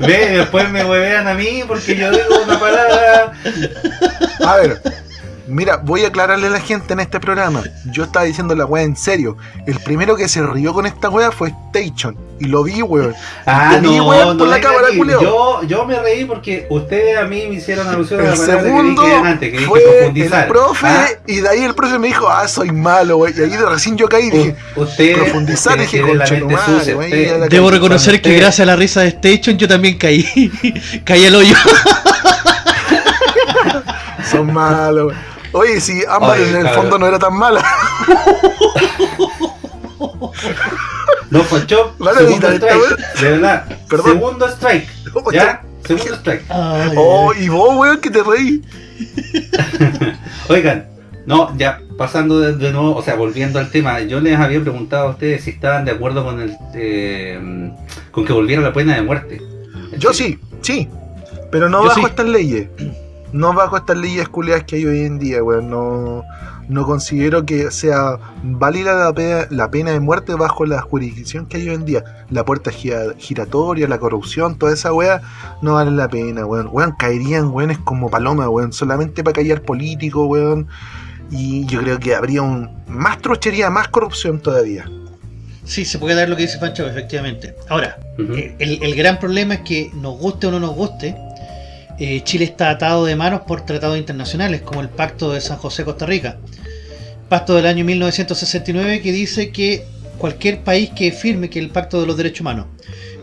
Ve, después me huevean a mí porque yo digo una palabra. A ver, mira, voy a aclararle a la gente en este programa. Yo estaba diciendo la weá en serio. El primero que se rió con esta weá fue Station. Y lo vi, weón. Ah, vi, no, weón, por no la cámara. Yo, yo me reí porque ustedes a mí me hicieron alusión a El la palabra segundo que dije antes, que dije fue profundizar. el profe. Ah, Y de ahí el profe me dijo, ah, soy malo, weón. Y ahí de recién yo caí y dije, u- ustedes, profundizar, ustedes dije, concha tu madre, la Debo reconocer que gracias a la risa de Station yo también caí. caí al hoyo. son malos. Oye, si Ámbar Oye, en el cabrón. fondo no era tan mala. No, Fancho, Van a segundo strike. De verdad. Perdón. Segundo strike. ¿Ya? Segundo strike. Ay, Oh, y vos, weón, que te reí. Oigan, no, ya pasando de, de nuevo, o sea, volviendo al tema, yo les había preguntado a ustedes si estaban de acuerdo con el eh, con que volviera la pena de muerte. Yo sí, sí. Pero no Yo bajo sí. estas leyes. No bajo estas leyes culiadas que hay hoy en día, weón. No, no considero que sea válida la pena, la pena de muerte bajo la jurisdicción que hay hoy en día. La puerta gira- giratoria, la corrupción, toda esa weá, no vale la pena, weón. Weón, caerían weones como paloma, weón. Solamente para callar políticos, weón. Y yo creo que habría un más trochería, más corrupción todavía. Sí, se puede dar lo que dice Pancho, efectivamente. Ahora, eh, el, el gran problema es que nos guste o no nos guste, eh, Chile está atado de manos por tratados internacionales, como el Pacto de San José-Costa Rica. Pacto del año 1969 que dice que cualquier país que firme, que el Pacto de los Derechos Humanos,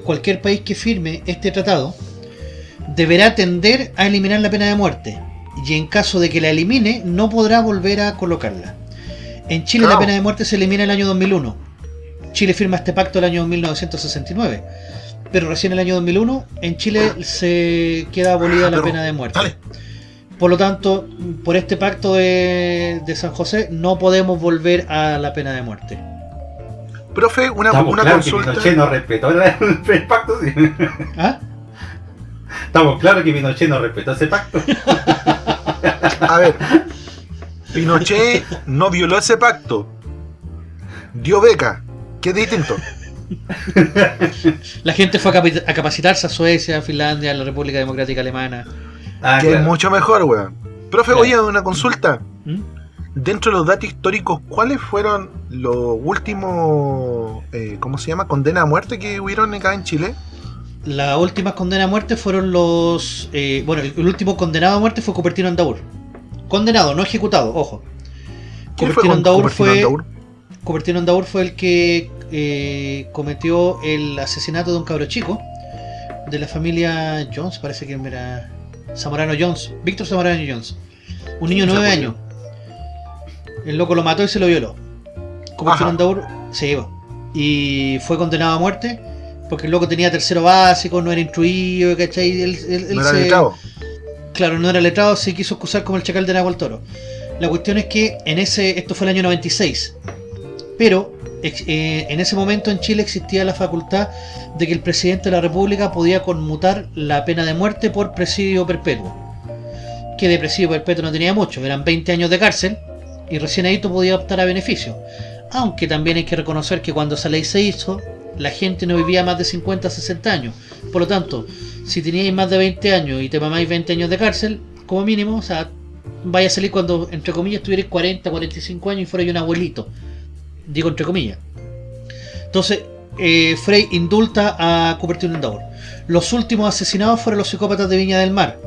cualquier país que firme este tratado, deberá tender a eliminar la pena de muerte. Y en caso de que la elimine, no podrá volver a colocarla. En Chile la pena de muerte se elimina en el año 2001. Chile firma este pacto el año 1969. Pero recién en el año 2001 en Chile se queda abolida la Pero, pena de muerte. dale. Por lo tanto, por este pacto de, de San José no podemos volver a la pena de muerte. Profe, una, Estamos una claros que consulta. Pinochet no respetó la- el pacto. sí. ¿Ah? Estamos claros que Pinochet no respetó ese pacto. A ver, Pinochet no violó ese pacto. Dio beca. ¿Qué es distinto? La gente fue a, capacitarse a Suecia, a Finlandia, a la República Democrática Alemana. Ah, que es mucho mejor, weón. Profe, Claro. oye, una consulta. ¿Mm? Dentro de los datos históricos, ¿cuáles fueron los últimos, eh, ¿cómo se llama? Condena a muerte que hubieron acá en Chile? Las últimas condenas a muerte fueron los. eh, bueno, el, el último condenado a muerte fue Cupertino Andaur. Condenado, no ejecutado, ojo. ¿Quién fue Cupertino Andaur Cupertino fue. Andaur? Cupertino Andaur fue el que eh, cometió el asesinato de un cabro chico de la familia Jones, parece que era Zamorano Jones, Víctor Zamorano Jones. Un niño de Chucha, 9 pues. años. El loco lo mató y se lo violó. En Daur, se llevó. Y fue condenado a muerte porque el loco tenía tercero básico, no era instruido, ¿cachai? Él, él- él No era se- letrado. Claro, no era letrado, se quiso excusar como el chacal de Nahual Toro. La cuestión es que en ese, esto fue el año 96, pero en ese momento en Chile existía la facultad de que el presidente de la República podía conmutar la pena de muerte por presidio perpetuo. Que de presidio perpetuo no tenía mucho, eran 20 años de cárcel y recién ahí tú podías optar a beneficio. Aunque también hay que reconocer que cuando esa ley se hizo, la gente no vivía más de 50 60 años. Por lo tanto, si teníais más de 20 años y te mamáis 20 años de cárcel, como mínimo, o sea, vaya a salir cuando, entre comillas, tuvierais 40, 45 años y fuerais un abuelito. Digo entre comillas. Entonces, eh, Frey indulta a Cupertino Endaur. Los últimos asesinados fueron los psicópatas de Viña del Mar,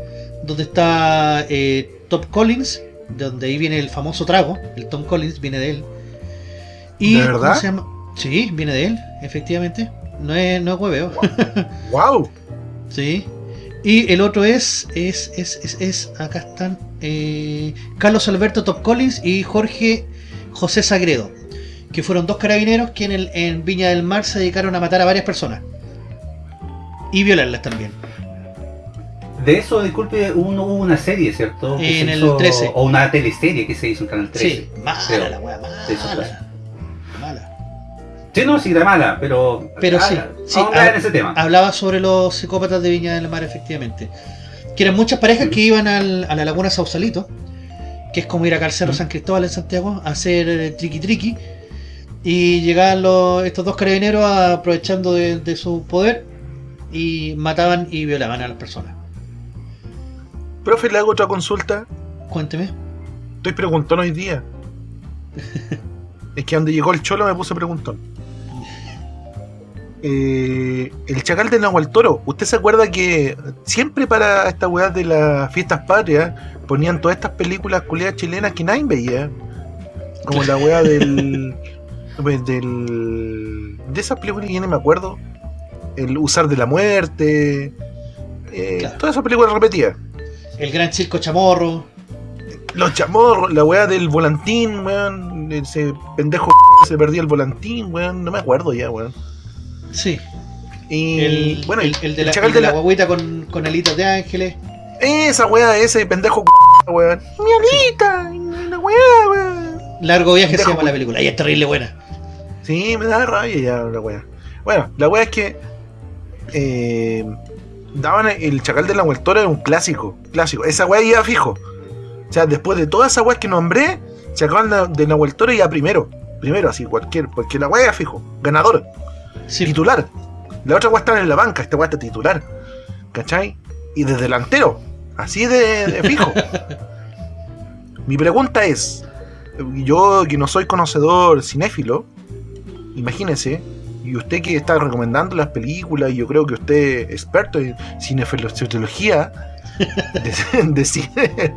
donde está eh, Top Collins, donde ahí viene el famoso trago, el Tom Collins viene de él. Y, ¿De ¿cómo verdad? se llama? Sí, viene de él, efectivamente. No es, no es hueveo. ¡Wow! Sí. Y el otro es, es, es, es, es- acá están, eh, Carlos Alberto Top Collins y Jorge José Sagredo, que fueron dos carabineros que en, el, en Viña del Mar se dedicaron a matar a varias personas. Y violarlas también. De eso, disculpe, uno- hubo una serie, ¿cierto? Que En se el hizo- 13. O una teleserie que se hizo en Canal 13. Sí, mala creo. la wea, mala. Mala. Sí, no, sí, era mala, pero. Pero ah, sí, sí, Vamos a hablar en ese tema. Hablaba sobre los psicópatas de Viña del Mar, efectivamente. Que eran muchas parejas que iban al- a la laguna Sausalito, que es como ir Cerro Mm. San Cristóbal en Santiago, a hacer eh, triqui triqui. Y llegaban los- estos dos carabineros aprovechando de, de su poder y mataban y violaban a las personas. Profe, le hago otra consulta. Cuénteme. Estoy preguntón hoy día. es que donde llegó el cholo me puse preguntón. Eh, el chacal de Nahual Toro. ¿Usted se acuerda que siempre para esta weá de las fiestas patrias ponían todas estas películas culiadas chilenas que nadie veía? Como la weá del. pues, del de esas películas que ya ni me acuerdo. El usar de la muerte. eh, Claro. Todas esas películas repetidas. El gran circo chamorro. Los chamorros, la weá del volantín, weón. Ese pendejo se perdía el volantín, weón. No me acuerdo ya, weón. Sí. Y El, bueno, el, el de la, el de de la la- guaguita con, con alitas de ángeles. Esa weá, ese pendejo weón. Mi alita, la weá, weón. Largo viaje se llama la película. Y es terrible buena. Sí, me da rabia ya la weá. Bueno, la weá es que eh, daban el chacal de la Huertora era un clásico, clásico. Esa weá iba fijo. O sea, después de todas esas weas que nombré, chacal de- la Huertora iba primero. Primero, así, cualquier, porque la weá iba fijo. Ganador. Sí. titular. La otra weá está en la banca, esta weá está titular. ¿Cachai? Y de delantero. Así de, de fijo. Mi pregunta es: yo que no soy conocedor cinéfilo, imagínese, y usted que está recomendando las películas, y yo creo que usted es experto en cinefilosología de, de cine.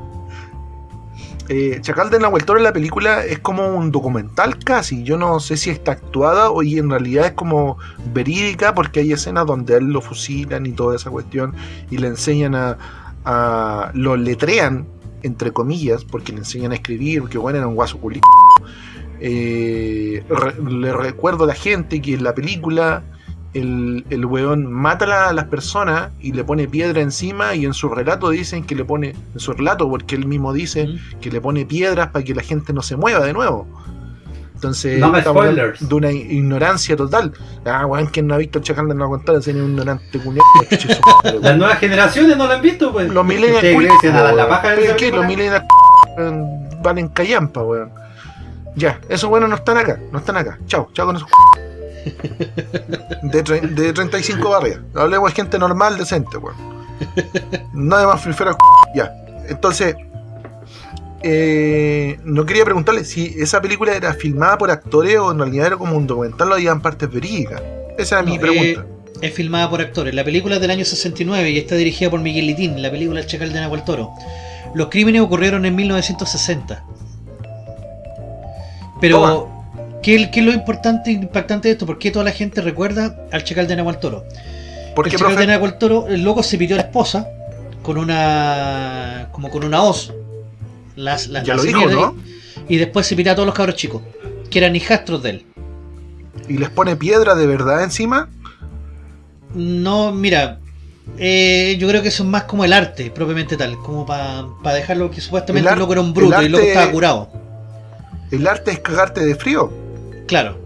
Eh, Chacal de Nahuel en la película es como un documental casi. Yo no sé si está actuada o y en realidad es como verídica porque hay escenas donde él lo fusilan y toda esa cuestión y le enseñan a, a- lo letrean entre comillas porque le enseñan a escribir porque bueno era un guaso culi Eh, re- le recuerdo a la gente que en la película el, el weón mata a la- a las personas y le pone piedra encima y en su relato dicen que le pone, en su relato porque él mismo dice Mm. que le pone piedras para que la gente no se mueva de nuevo. Entonces, No estamos spoilers. de una ignorancia total. Ah, weón, quien no ha visto el chacal de la contar, es un ignorante Las nuevas generaciones no la han visto, pues. Los millennials que los millennials valen callampa, weón. Ya, esos buenos no están acá, no están acá. Chao, chao con esos de, de 35 barrias. Hablemos de gente normal, decente, weón. No de más frifera ya. Entonces, eh, no quería preguntarle si esa película era filmada por actores o en realidad era como un documental o habían partes verídicas. Esa era mi No, pregunta. Es filmada por actores. La película es del año 69 y está dirigida por Miguel Litín, la película El Chacal de Nahuel Toro. Los crímenes ocurrieron en 1960. Pero, ¿qué, qué es lo importante e impactante de esto? ¿Por qué toda la gente recuerda al Chacal de Nahuel Toro? ¿Por el Chacal de? Nahuel Toro, el loco se pidió a la esposa con una. como con una hoz. Las, las, Ya las lo dijo, ¿no? Y, después se pitea a todos los cabros chicos, que eran hijastros de él. Y les pone piedra de verdad encima. No, mira, eh, yo creo que eso es más como el arte, propiamente tal, como para dejarlo que supuestamente El loco era un bruto y el loco estaba curado. El arte es cagarte de frío. Claro.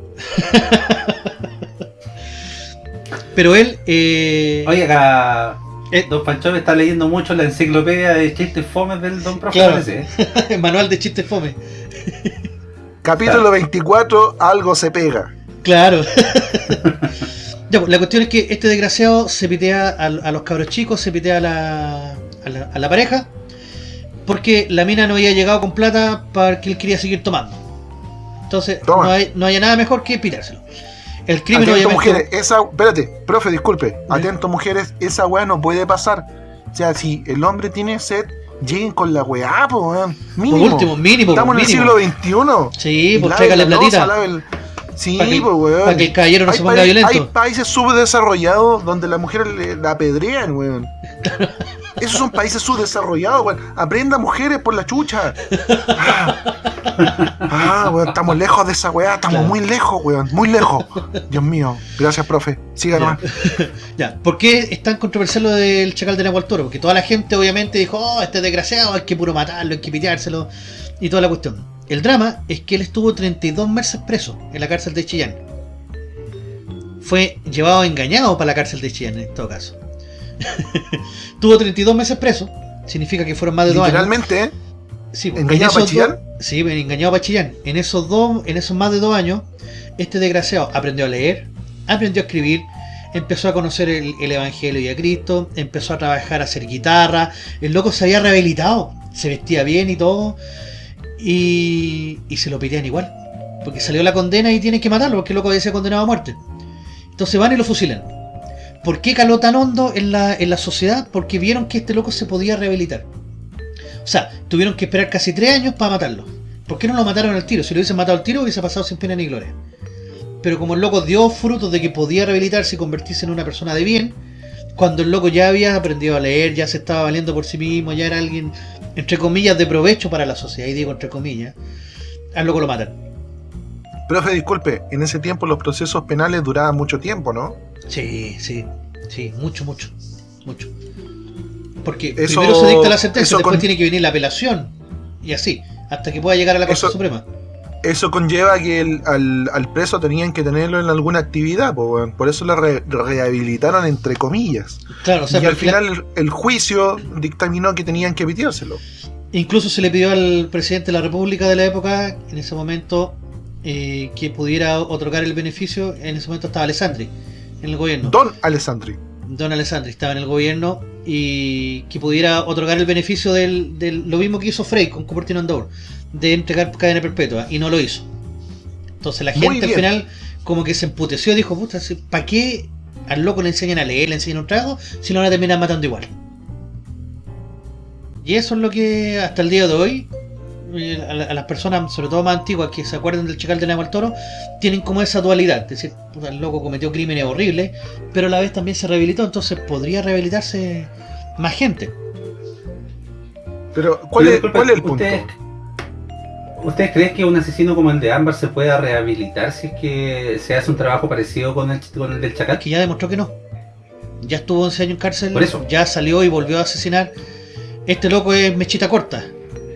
Pero él. Eh, Oye, acá eh, Don Pancho está leyendo mucho la enciclopedia de chistes fomes del Don Profe. Claro. ¿eh? manual de chistes fome. Capítulo 24, algo se pega. Claro. Ya, pues, la cuestión es que este desgraciado se pitea a, a los cabros chicos, se pitea a la, a la, a la pareja, porque la mina no había llegado con plata para que él quería seguir tomando. Entonces, Toma. no hay, no hay nada mejor que pitárselo. El crimen, Atento, obviamente. mujeres, esa. Espérate, profe, disculpe. Atento, mujeres, esa weá no puede pasar. O sea, si el hombre tiene sed, lleguen con la weá, po, weón. Por Mínimo. último, mínimo. Estamos en el mínimo. siglo XXI. Sí, pues tráigale platita. lave el- Sí, Para que- pues, weón. para que el caballero no hay se ponga violento. Hay países subdesarrollados donde las mujeres le- la apedrean, weón. Esos son países subdesarrollados, weón. Aprenda mujeres por la chucha. Ah, Ah, weón, estamos lejos de esa weá, estamos Claro. muy lejos, weón, muy lejos. Dios mío, gracias, profe. Siga Ya. Ya, ¿por qué es tan controversial lo del chacal de Nahual Toro? Porque toda la gente obviamente dijo, oh, este desgraciado, hay que puro matarlo, hay que piteárselo y toda la cuestión. El drama es que él estuvo 32 meses preso en la cárcel de Chillán. Fue llevado engañado para la cárcel de Chillán en todo caso. Tuvo 32 meses preso, significa que fueron más de dos años. Literalmente, ¿eh? Sí, ¿Engañado en esos para Chillán? Sí, engañado para Chillán. En esos dos, en esos más de dos años, este desgraciado aprendió a leer, aprendió a escribir, empezó a conocer el, el Evangelio y a Cristo, empezó a trabajar a hacer guitarra, el loco se había rehabilitado, se vestía bien y todo, y, y se lo pidían igual, porque salió la condena y tienen que matarlo, porque el loco había sido condenado a muerte. Entonces van y lo fusilan. ¿Por qué caló tan hondo en la, en la sociedad? Porque vieron que este loco se podía rehabilitar. O sea, tuvieron que esperar casi tres años para matarlo. ¿Por qué no lo mataron al tiro? Si lo hubiesen matado al tiro, hubiese pasado sin pena ni gloria. Pero como el loco dio frutos de que podía rehabilitarse y convertirse en una persona de bien, cuando el loco ya había aprendido a leer, ya se estaba valiendo por sí mismo, ya era alguien, entre comillas, de provecho para la sociedad, y digo entre comillas, al loco lo matan. profe, disculpe, en ese tiempo los procesos penales duraban mucho tiempo, ¿no? Sí, sí, sí, mucho, mucho, mucho. Porque Eso- primero se dicta la sentencia, después con- tiene que venir la apelación, y así, hasta que pueda llegar a la Corte Eso- Suprema. Eso conlleva que el- al, al preso tenían que tenerlo en alguna actividad, por eso lo re- rehabilitaron entre comillas. Claro, o sea, y al final el, el juicio dictaminó que tenían que pitérselo. Incluso se le pidió al presidente de la República de la época, en ese momento, eh, que pudiera otorgar el beneficio. En ese momento estaba Alessandri en el gobierno. Don Alessandri. Don Alessandri estaba en el gobierno y que pudiera otorgar el beneficio del, del- lo mismo que hizo Frey con Cupertino Andor, de entregar cadena perpetua, y no lo hizo. Entonces la gente al final como que se emputeció y dijo, puta, ¿para qué al loco le enseñan a leer, le enseñan un trago, si lo van a terminar matando igual? Y eso es lo que hasta el día de hoy, eh, a, la- a las personas, sobre todo más antiguas, que se acuerdan del Chacal de Nahual al Toro, tienen como esa dualidad. Es decir, puta, el loco cometió crímenes horribles, pero a la vez también se rehabilitó, entonces podría rehabilitarse más gente. Pero, ¿cuál, Pero, es, disculpe, cuál es el punto? ¿Ustedes, ¿Ustedes creen que un asesino como el de Ámbar se pueda rehabilitar si es que se hace un trabajo parecido con el, con el del Chacal? Que ya demostró que no. Ya estuvo 11 años en cárcel, Por eso. ya salió y volvió a asesinar. Este loco es mechita corta,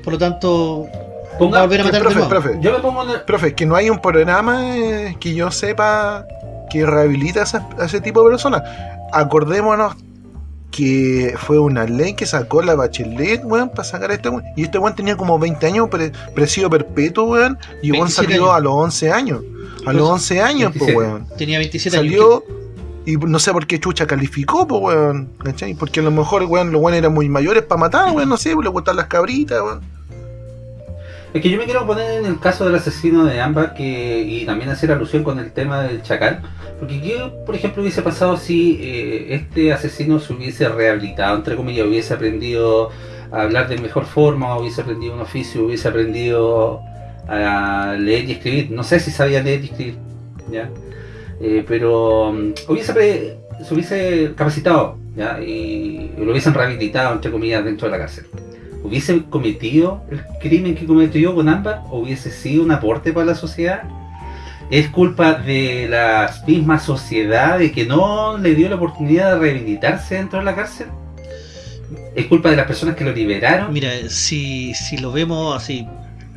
por lo tanto, va a Ponga- volver a Eh, matar de profe, nuevo. profe, Yo me pongo en el- profe, que no hay un programa eh, que yo sepa que rehabilita a, esas- a ese tipo de personas. Acordémonos que fue una ley que sacó la Bachelet, weón, para sacar a este weón. Y este weón tenía como 20 años, pre- presidio perpetuo, weón. Y weón 27 salió años. a los 11 años. A los 11 años, pues, 27. weón. Tenía 27 años. Salió y no sé por qué Chucha calificó, pues, weón. ¿Cachai? Porque a lo mejor, weón, los weones eran muy mayores para matar, weón, no sé, pues, le gustan las cabritas, weón. Es que yo me quiero poner en el caso del asesino de Ámbar que, y también hacer alusión con el tema del chacal. Porque ¿qué, por ejemplo, hubiese pasado si eh, este asesino se hubiese rehabilitado, entre comillas, hubiese aprendido a hablar de mejor forma, hubiese aprendido un oficio, hubiese aprendido a leer y escribir? No sé si sabía leer y escribir, ¿ya? Eh, pero mm, hubiese se hubiese capacitado ¿ya? y lo hubiesen rehabilitado, entre comillas, dentro de la cárcel, ¿hubiese cometido el crimen que cometió con ambas? ¿O hubiese sido un aporte para la sociedad? ¿Es culpa de la misma sociedad de que no le dio la oportunidad de rehabilitarse dentro de la cárcel? ¿Es culpa de las personas que lo liberaron? Mira, si, si lo vemos así,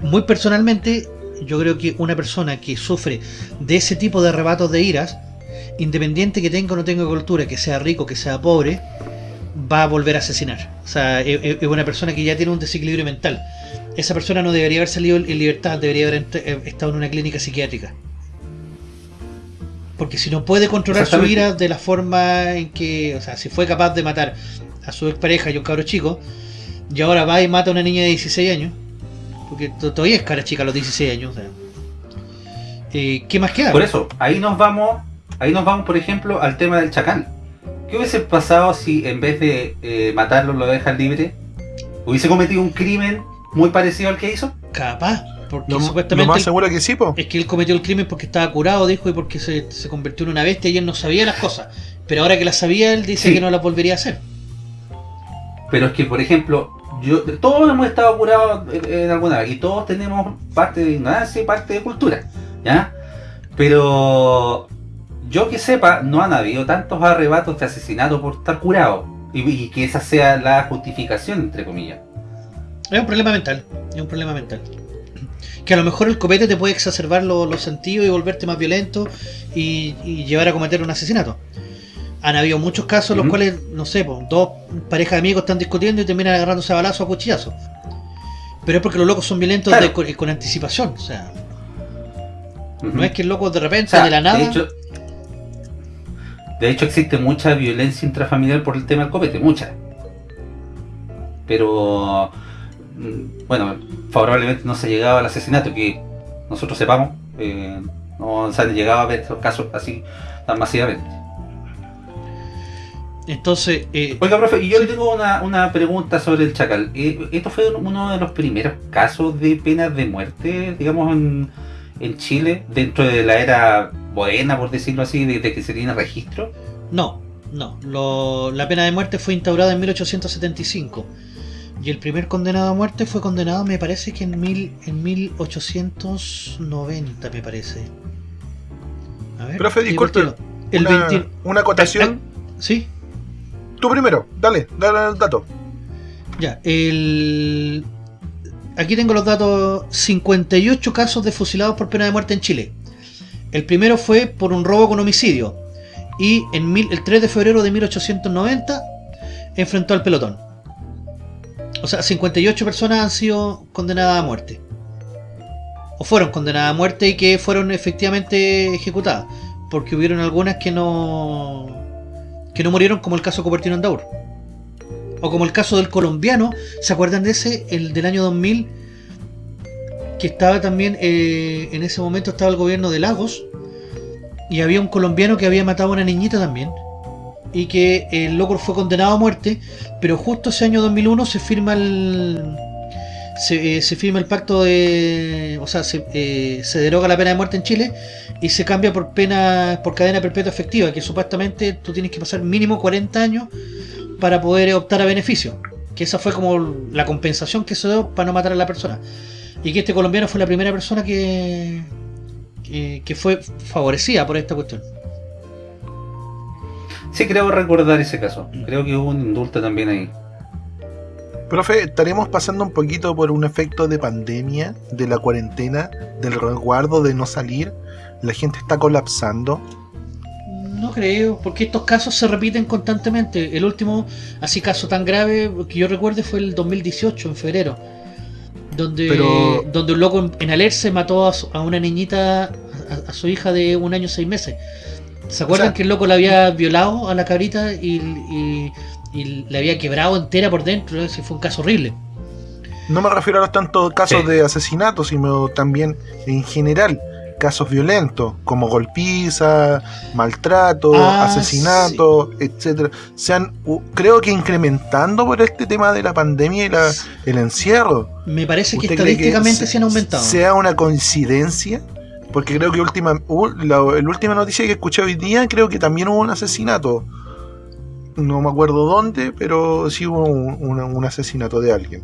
muy personalmente, yo creo que una persona que sufre de ese tipo de arrebatos de iras, independiente que tenga o no tenga cultura, que sea rico, que sea pobre, va a volver a asesinar. O sea, es, es- es una persona que ya tiene un desequilibrio mental. Esa persona no debería haber salido en libertad, debería haber eh, estado en una clínica psiquiátrica. Porque si no puede controlar su ira de la forma en que, o sea, si fue capaz de matar a su expareja y un cabro chico, y ahora va y mata a una niña de 16 años, porque to- todavía es cara chica a los 16 años, o sea, eh, ¿qué más queda? Por eso, ahí nos vamos, ahí nos vamos, por ejemplo, al tema del chacal. ¿Qué hubiese pasado si en vez de eh, matarlo lo dejan libre? ¿Hubiese cometido un crimen muy parecido al que hizo? Capaz, porque Lo, lo supuestamente más él- seguro que sí, po. es que él cometió el crimen porque estaba curado, dijo, y porque se, se convirtió en una bestia y él no sabía las cosas. Pero ahora que las sabía, él dice Sí. que no las volvería a hacer. Pero es que, por ejemplo, yo, todos hemos estado curados en, en alguna vez y todos tenemos parte de ignorancia y parte de cultura, ¿ya? Pero yo que sepa, no han habido tantos arrebatos de asesinato por estar curado y, y que esa sea la justificación, entre comillas. Es un problema mental, es un problema mental. Que a lo mejor el copete te puede exacerbar lo- los sentidos y volverte más violento y, y llevar a cometer un asesinato. Han habido muchos casos en los cuales, no sé, dos parejas de amigos están discutiendo y terminan agarrándose a balazo a cuchillazo. Pero es porque los locos son violentos Claro. de- con, con anticipación. O sea, no es que el loco de repente, O sea, de la nada. De hecho, de hecho, existe mucha violencia intrafamiliar por el tema del copete, mucha. Pero, mm, bueno, favorablemente no se ha llegado al asesinato, que nosotros sepamos, eh, no se han llegado a ver estos casos así tan masivamente. Entonces, eh, Oiga, profe, y yo le tengo una, una pregunta sobre el chacal. Eh, ¿Esto fue uno de los primeros casos de penas de muerte, digamos, en, en Chile, dentro de la era buena, por decirlo así, de, de que se tiene registro? no, no. Lo- la pena de muerte fue instaurada en 1875. Y el primer condenado a muerte fue condenado, me parece que en, mil, en 1890, me parece. A ver, Profe, disculpe, el tiro. El una, 20 una acotación. Sí, Tú primero, dale, dale el dato. ya. El... Aquí tengo los datos. 58 casos de fusilados por pena de muerte en Chile. El primero fue por un robo con homicidio. Y el 3 de febrero de 1890 enfrentó al pelotón. O sea, 58 personas han sido condenadas a muerte. O fueron condenadas a muerte y que fueron efectivamente ejecutadas. Porque hubieron algunas que no. que no murieron, como el caso Cupertino Andaur. O como el caso del colombiano, ¿se acuerdan de ese? El del año 2000, que estaba también, eh, en ese momento estaba el gobierno de Lagos, y había un colombiano que había matado a una niñita también, y que el loco fue condenado a muerte, pero justo ese año 2001 se firma el... Se, eh, se firma el pacto de... O sea, se, eh, se deroga la pena de muerte en Chile y se cambia por pena por cadena perpetua efectiva, que supuestamente tú tienes que pasar mínimo 40 años para poder optar a beneficio. Que esa fue como la compensación que se dio para no matar a la persona. Y que este colombiano fue la primera persona que, que, que fue favorecida por esta cuestión. Sí, creo recordar ese caso. Creo que hubo un indulto también ahí. Profe, estaremos pasando un poquito por un efecto de pandemia, de la cuarentena, del resguardo de no salir. La gente está colapsando. No creo, porque estos casos se repiten constantemente. El último, así caso tan grave que yo recuerde fue el 2018, en febrero. Donde, Pero- donde un loco en, en Alerce mató a, su- a una niñita, a, a su hija de un año seis meses. ¿Se acuerdan O sea- que el loco la había violado a la cabrita y, y, y le había quebrado entera por dentro? Ese fue un caso horrible. No me refiero a los tantos casos Sí. de asesinato, sino también en general casos violentos, como golpiza, maltrato, Ah, asesinato, etcétera. Se han, creo que incrementando por este tema de la pandemia y la, el encierro. Me parece que ¿Usted cree estadísticamente se- se han aumentado. ¿Sea una coincidencia Porque creo que última, u- la, la última noticia que escuché hoy día, creo que también hubo un asesinato. No me acuerdo dónde, pero sí hubo un, un- un asesinato de alguien.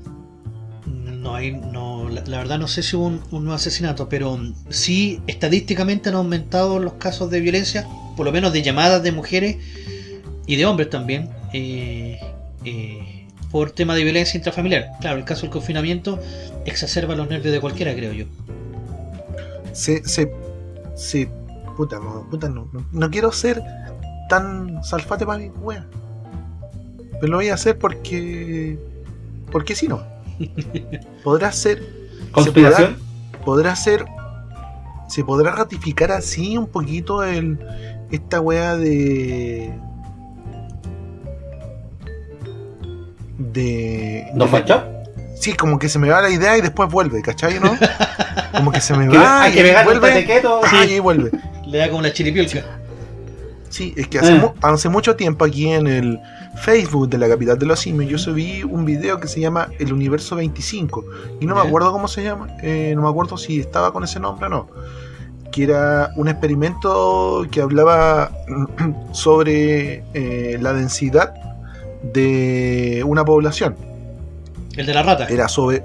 No hay, no, la, verdad no sé si hubo un, un asesinato, pero mm, sí estadísticamente han aumentado los casos de violencia, por lo menos de llamadas de mujeres y de hombres también, eh, eh, por tema de violencia intrafamiliar. Claro, el caso del confinamiento exacerba los nervios de cualquiera, creo yo. Se, se, se, puta, no, puta, no, no, no quiero ser tan salfate para mi wea. Pero lo voy a hacer porque, porque si no. Podrá ser ¿Conspiración? podrá ser se podrá ratificar así un poquito el esta wea de de ¿No fachó? sí como que se me va la idea y después vuelve ¿cachai? ¿no? como que se me va hay y que un vuelve ah, y vuelve Le da como la chiripiolca. sí es que hace, Eh. mu- hace mucho tiempo aquí en el Facebook de la capital de los simios yo subí un video que se llama El Universo 25 y no me acuerdo cómo se llama, eh, no me acuerdo si estaba con ese nombre o no. Que era un experimento que hablaba sobre eh, la densidad de una población. El de la rata. Era sobre.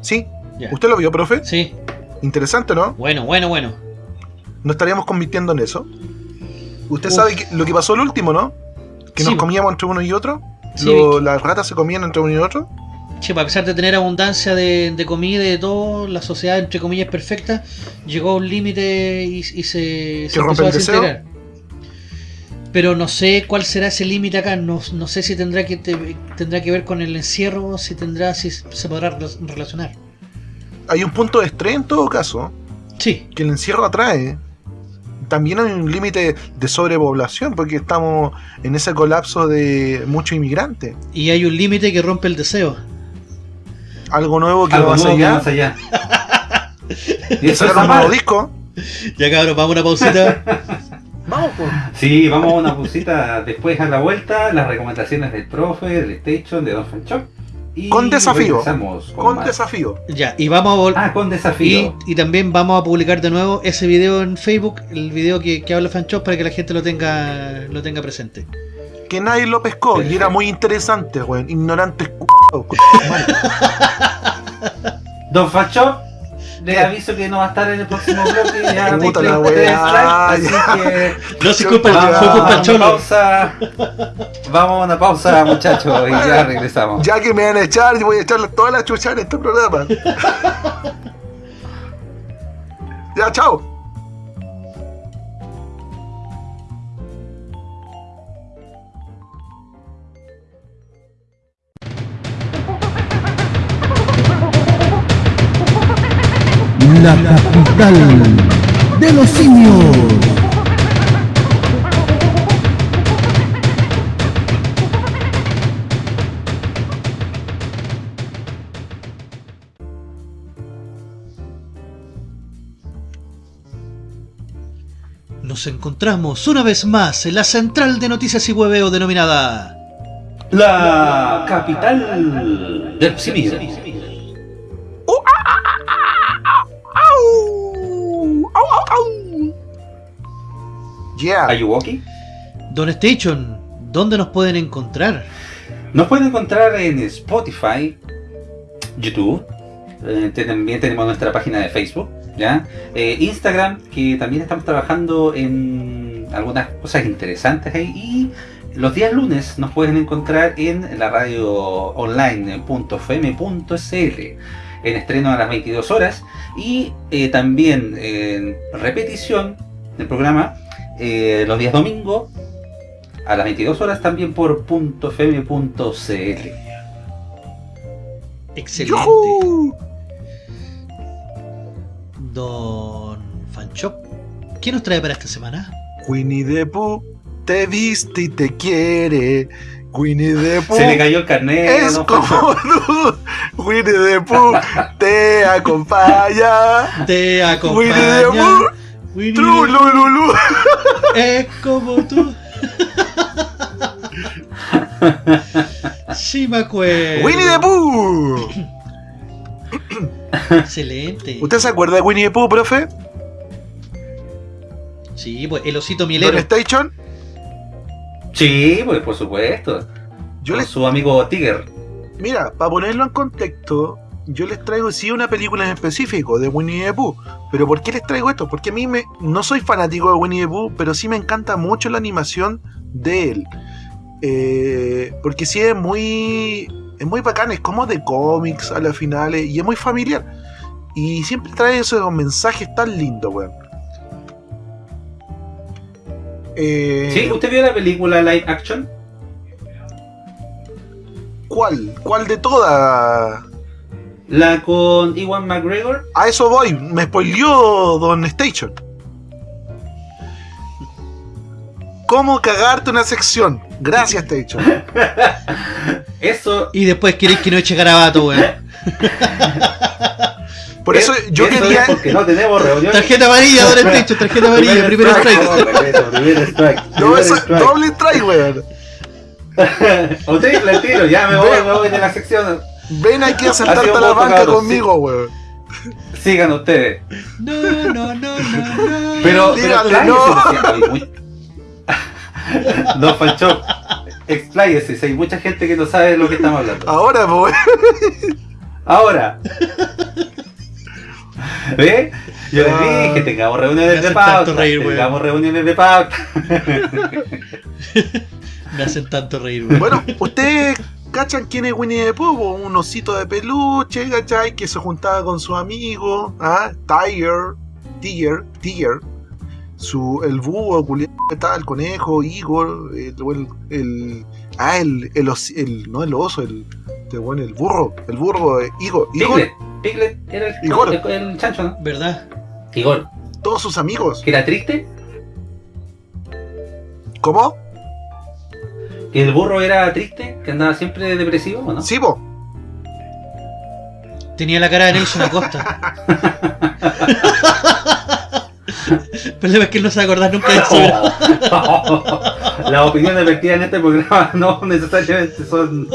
¿Sí? ¿Usted lo vio, profe? Sí, Interesante, ¿no? bueno, bueno, bueno. ¿No estaríamos convirtiendo en eso? ¿Usted Uf. sabe que- lo que pasó el último, no? Que Sí. nos comíamos entre uno y otro. Sí, Lo- las ratas se comían entre uno y otro. Sí, a pesar de tener abundancia de, de comida y de todo, la sociedad, entre comillas, perfecta, llegó a un límite y, y se, se rompe empezó a el deseo? desintegrar. Pero no sé cuál será ese límite acá, no, no sé si tendrá que te- tendrá que ver con el encierro, si tendrá, si se podrá rela- relacionar. Hay un punto de estrés en todo caso. Sí, que el encierro atrae. También hay un límite de sobrepoblación, porque estamos en ese colapso de muchos inmigrantes. y hay un límite que rompe el deseo. Algo nuevo que Algo va más nuevo que allá. y eso está un nuevo disco. Ya cabrón, vamos a una pausita. Vamos, pues. Sí, vamos a una pausita después a la vuelta, las recomendaciones del profe, del Station, de Don Fanchop. Y Con desafío. con desafío. ya, y vamos a volver. Ah, con desafío. y también vamos a publicar de nuevo ese video en Facebook, el video que, que habla Fanchop para que la gente lo tenga lo tenga presente. Que nadie lo pescó. Y era muy interesante, weón. Ignorantes c******. Don Fanchop, le aviso que no va a estar en el próximo bloque. Ya Puta me la ya. así que No se culpa, fue culpa cholo. pausa. Vamos a una pausa, muchachos, y ya regresamos. Ya que me van a echar, yo voy a echarle todas las chuchas en este programa. ya, chao. La capital de los simios. Nos encontramos una vez más en la central de noticias y hueveo denominada La capital del simio. Yeah. Ayuwoki. Don Station. ¿Dónde nos pueden encontrar? Nos pueden encontrar en Spotify, YouTube, eh, también tenemos nuestra página de Facebook, ¿ya? Eh, Instagram, que también estamos trabajando en algunas cosas interesantes ahí. Y los días lunes nos pueden encontrar en la radio online .fm.cl en estreno a las 22 horas y eh, también en repetición del programa eh, los días domingo a las 22 horas también por .fm.cl. Excelente. ¡Yujú! Don Fanchop. ¿Qué nos trae para esta semana? Winnie the Pooh te viste y te quiere. Winnie the Pooh Se le cayó el carnet. es como tú. Winnie the Pooh te acompaña. Te Winnie the acompaña. Pooh, Winnie the tru, lu, lu, lu. Es como tú. Sí me acuerdo. Winnie the Pooh. Excelente. ¿Usted se acuerda de Winnie the Pooh, profe? Sí, pues el osito mielero. Station, Sí, pues por supuesto. yo Con les. su amigo Tiger. Mira, para ponerlo en contexto, yo les traigo sí una película en específico de Winnie the Pooh. Pero ¿por qué les traigo esto? Porque a mí me, no soy fanático de Winnie the Pooh, pero sí me encanta mucho la animación de él. Eh, porque sí es muy. Es muy bacán, es como de cómics a las finales y es muy familiar. Y siempre trae esos mensajes tan lindos, weón. Eh, ¿Sí? ¿Usted vio la película live action? ¿Cuál? ¿Cuál de todas? La con Iwan McGregor. A eso voy, me spoileó Don Station. ¿Cómo cagarte una sección? Gracias, Station. Eso. Y después queréis que no eche garabato, weón. Por eso yo eso quería. es porque no tenemos reuniones. Tarjeta amarilla, Don Station, tarjeta amarilla, primero strike. No, primer strike. No, primer eso, strike. doble strike, weón. O triple al tiro, ya me voy, me voy de la sección. Ven aquí a sentarte a la banca conmigo, weón. Sigan ustedes. No, no, no, no, no. Pero, Díganle, pero no. No, Fancho, expláyese, si hay mucha gente que no sabe de lo que estamos hablando. Ahora, pues, weón. Ahora. ¿Ve? Yo les Ah. dije, tengamos reuniones Me de hacen tanto pauta. reír, tengamos reuniones de pauta. Me hacen tanto reír, weón. Bueno, ustedes cachan quién es Winnie the Pooh, po? un osito de peluche, ¿cachai? Que se juntaba con su amigo, ¿ah? Tiger, Tiger, Tiger, su, el búho, el conejo, Igor, el, el, el- ah, el, el, os- el- no el oso, el, este el burro, el burro, eh, Igor, Igor, Piglet. Piglet era el, Igor. el, el chancho, ¿no? ¿Verdad? Igor. todos sus amigos. ¿Que era triste? ¿Cómo? ¿Que el burro era triste? ¿Que andaba siempre depresivo o no? Sí, po. Tenía la cara de Nelson Acosta. El problema es que él no se va a acordar nunca de eso. Las opiniones vertidas en este programa no necesariamente son.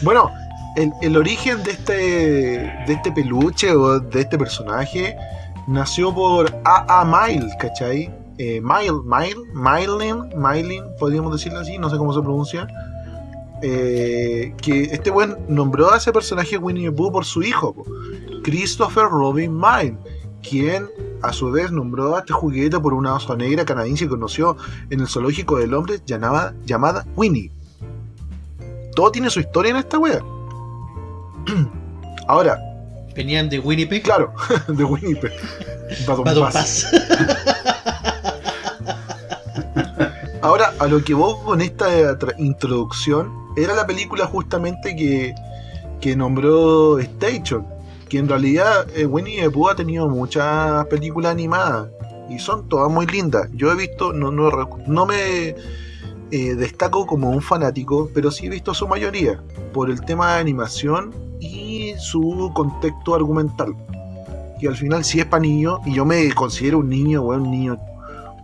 Bueno, el, el origen de este, de este peluche o de este personaje nació por A.A. Mile, ¿cachai? Eh, Mile, Mile, Mylin, Mylin, podríamos decirlo así, no sé cómo se pronuncia. Eh, que este buen nombró a ese personaje Winnie the Pooh por su hijo, Christopher Robin Mile, quien a su vez nombró a este juguete por una osa negra canadiense que conoció en el zoológico de Londres llamada, llamada Winnie. Todo tiene su historia en esta wea. Ahora, Venían de Winnipeg. claro, de Winnipeg. Badum Bas. Pass. Ahora, a lo que vos con esta introducción, era la película justamente que, que nombró Station. Que en realidad eh, Winnie the Pooh ha tenido muchas películas animadas. Y son todas muy lindas. Yo he visto, no, no, no me eh, destaco como un fanático, pero sí he visto su mayoría. Por el tema de animación y su contexto argumental. Que al final sí es para niños. Y yo me considero un niño, weón, un niño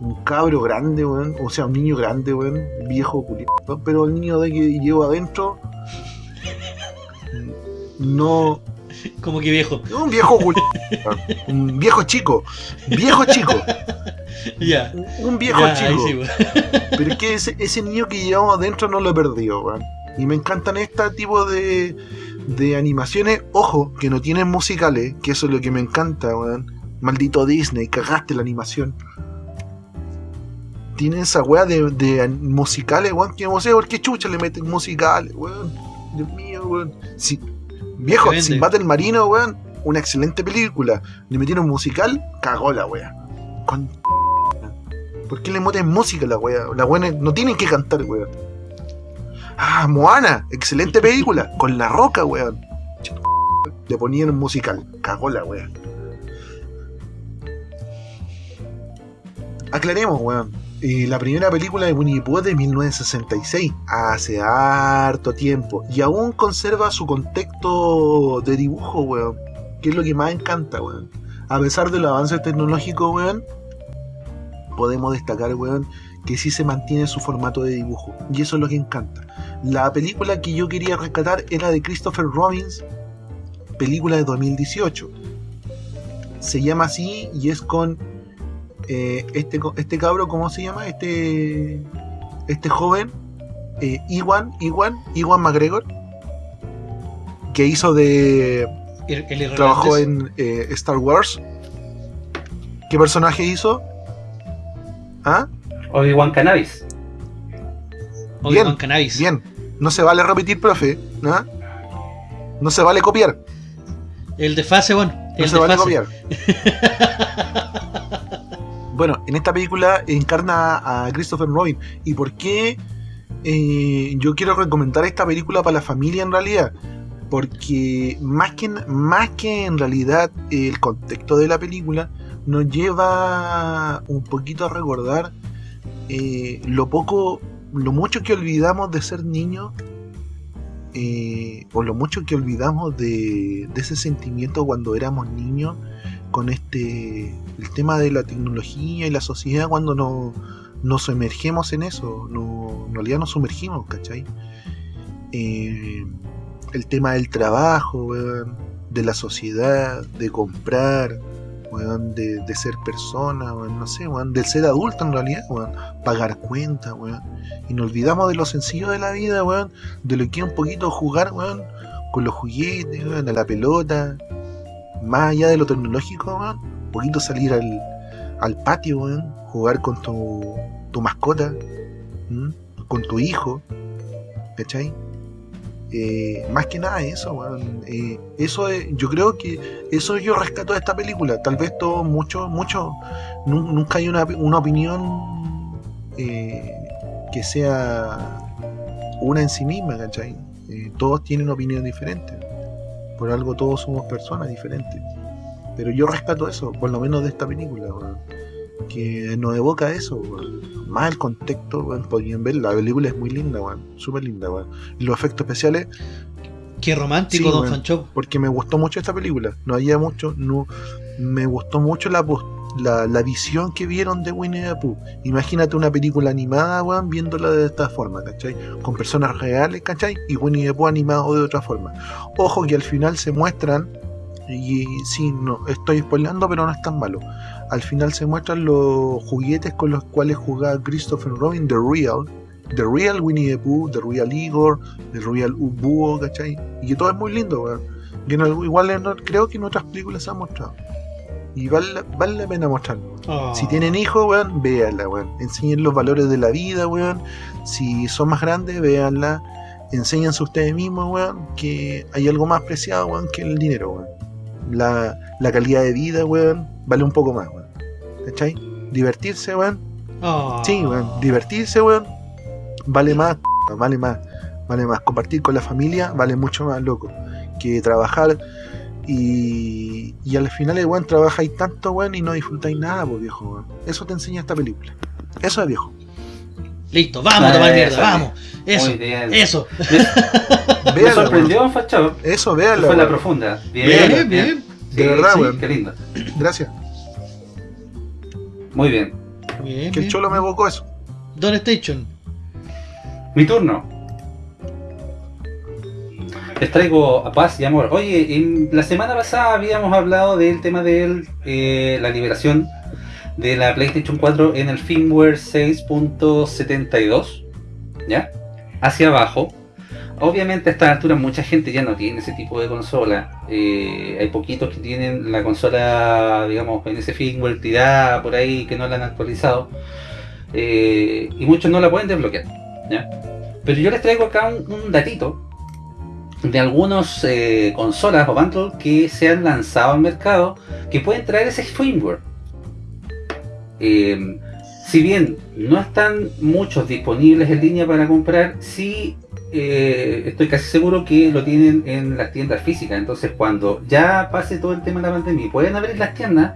un cabro grande, weón. O sea, un niño grande, weón. Viejo, culiado. Pero el niño de que llevo adentro. No. Como que viejo. Un viejo culiado. Un viejo chico. Viejo chico. Ya. Un viejo chico. sí. Pero es que ese, ese niño que llevamos adentro no lo he perdido, weón. Y me encantan este tipo de, de animaciones. Ojo, que no tienen musicales, que eso es lo que me encanta, weón. Maldito Disney, cagaste la animación. Tienen esa weá de, de musicales, weón, que no sé por qué chucha le meten musicales, weón. Dios mío, weón. Si, viejo. Sinbad el Marino, weón, una excelente película. Le metieron musical, cagó la weá. Con ¿Por qué le meten música a la wea? La wea no tienen que cantar, weón. Ah, Moana, excelente película. Con la roca, weón. Le ponían musical. Cagó la wea. Aclaremos, weón. La primera película de Winnie Pooh de 1966, hace harto tiempo, y aún conserva su contexto de dibujo, weón, que es lo que más encanta, weón. A pesar de los avances tecnológicos, weón, podemos destacar, weón, que sí se mantiene su formato de dibujo. Y eso es lo que encanta. La película que yo quería rescatar era de Christopher Robbins, película de 2018. Se llama así y es con eh, este, este cabro, ¿cómo se llama? Este, este joven, eh, Iwan, Iwan, Iwan McGregor, que hizo de El, trabajó en eh, Star Wars. ¿Qué personaje hizo? ¿Ah? Obi-Wan Cannabis. Obi-Wan bien, Cannabis. Bien, no se vale repetir, profe. ¿ah? No se vale copiar. El de fase, bueno. No se de vale fase. copiar. bueno, en esta película encarna a Christopher Robin. ¿Y por qué eh, yo quiero recomendar esta película para la familia en realidad? Porque más que, más que en realidad el contexto de la película nos lleva un poquito a recordar eh, lo poco, lo mucho que olvidamos de ser niños eh, o lo mucho que olvidamos de, de ese sentimiento cuando éramos niños con este el tema de la tecnología y la sociedad cuando no, nos sumergemos en eso no, en realidad nos sumergimos ¿cachai? Eh, el tema del trabajo weón, de la sociedad de comprar de, de ser persona no sé del ser adulto en realidad pagar cuentas y nos olvidamos de lo sencillo de la vida de lo que es un poquito jugar, con los juguetes, a la pelota, más allá de lo tecnológico, un poquito salir al, al patio, jugar con tu, tu mascota, con tu hijo, ¿cachai? Eh, más que nada eso. Eh, eso es- yo creo que eso yo rescato de esta película. Tal vez todo, mucho, mucho, nu- nunca hay una, una opinión eh, que sea una en sí misma, ¿cachai? Eh, todos tienen opinión diferente. Por algo todos somos personas diferentes. Pero yo rescato eso, por lo menos de esta película, weón. Que nos evoca eso, weón. Más el contexto, weón, podrían ver, la película es muy linda, weón. Súper linda, weón. Y los efectos especiales, Qué romántico, Sí, Don. Fancho. porque me gustó mucho esta película. No había mucho, no, me gustó mucho la, pos- la, la visión que vieron de Winnie the Pooh. Imagínate una película animada, weón, viéndola de esta forma, ¿cachai? Con personas reales, ¿cachai? Y Winnie the Pooh animado de otra forma. Ojo que al final se muestran, y sí, no, estoy spoilando, pero no es tan malo. Al final se muestran los juguetes con los cuales jugaba Christopher Robin, The Real. The Real Winnie the Pooh, The Real Igor, The Real Búho, ¿cachai? Y que todo es muy lindo, weón. Igual creo que en otras películas se ha mostrado. Y vale, vale la pena mostrarlo. Oh. Si tienen hijos, weón, véanla, weón. Enseñen los valores de la vida, weón. Si son más grandes, véanla. Enséñense ustedes mismos, weón, que hay algo más preciado, weón, que el dinero, weón. La, la calidad de vida, weón, vale un poco más, weón. ¿Cachai? Divertirse, weón. Oh. Sí, weón. Divertirse, weón. Vale más, vale más, vale más. Compartir con la familia vale mucho más, loco. Que trabajar y, y al final, weón, trabajáis tanto, weón, y no disfrutáis nada, pues, viejo, weón. Eso te enseña esta película. Eso es viejo. Listo, vamos a tomar mierda, eso, vamos. Eso, Muy bien. eso. Me Véanla, sorprendió, weón. Eso, Fue véanla, la profunda. Bien, Bien, bien. De verdad, sí, weón. Qué lindo. Gracias. Muy bien. Bien, Que el cholo me evocó eso. Don Station. Mi turno. Les traigo a paz y amor. Oye, la semana pasada habíamos hablado del tema de eh, la liberación de la PlayStation 4 en el firmware 6.72. ¿Ya? Hacia abajo. Obviamente a esta altura mucha gente ya no tiene ese tipo de consola. Eh, hay poquitos que tienen la consola, digamos, en ese firmware tirada por ahí que no la han actualizado. Eh, y muchos no la pueden desbloquear. Pero yo les traigo acá un datito de algunas eh, consolas o bundles que se han lanzado al mercado que pueden traer ese firmware. Eh, si bien no están muchos disponibles en línea para comprar, sí eh, estoy casi seguro que lo tienen en las tiendas físicas. Entonces cuando ya pase todo el tema de la pandemia y pueden abrir las tiendas,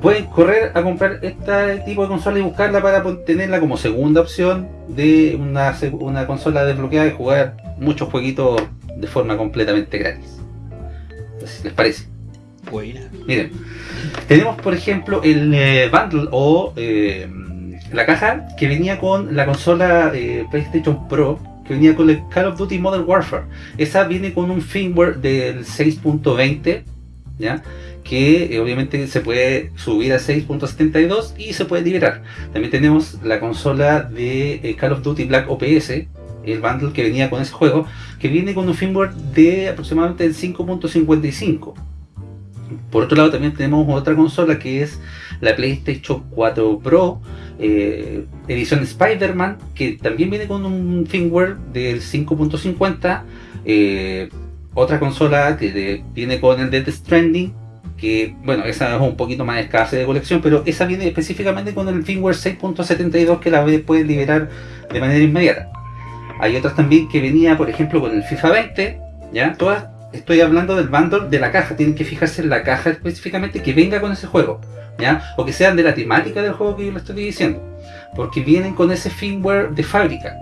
pueden correr a comprar este tipo de consola y buscarla para tenerla como segunda opción de una, una consola desbloqueada y jugar muchos jueguitos de forma completamente gratis. Entonces, ¿les parece? Buena. Miren, tenemos por ejemplo el eh, bundle o eh, la caja que venía con la consola eh, PlayStation Pro, que venía con el Call of Duty Modern Warfare. Esa viene con un firmware del 6.20, ¿ya? que eh, obviamente se puede subir a 6.72 y se puede liberar. También tenemos la consola de eh, Call of Duty Black OPS, el bundle que venía con ese juego, que viene con un firmware de aproximadamente el 5.55. Por otro lado también tenemos otra consola que es la PlayStation 4 Pro eh, edición Spider-Man que también viene con un firmware del 5.50 eh, otra consola que viene con el Death Stranding que bueno esa es un poquito más escasa de colección pero esa viene específicamente con el firmware 6.72 que la puede liberar de manera inmediata hay otras también que venía por ejemplo con el FIFA 20 ya todas estoy hablando del bundle de la caja. Tienen que fijarse en la caja específicamente que venga con ese juego ¿ya? o que sean de la temática del juego que yo le estoy diciendo. Porque vienen con ese firmware de fábrica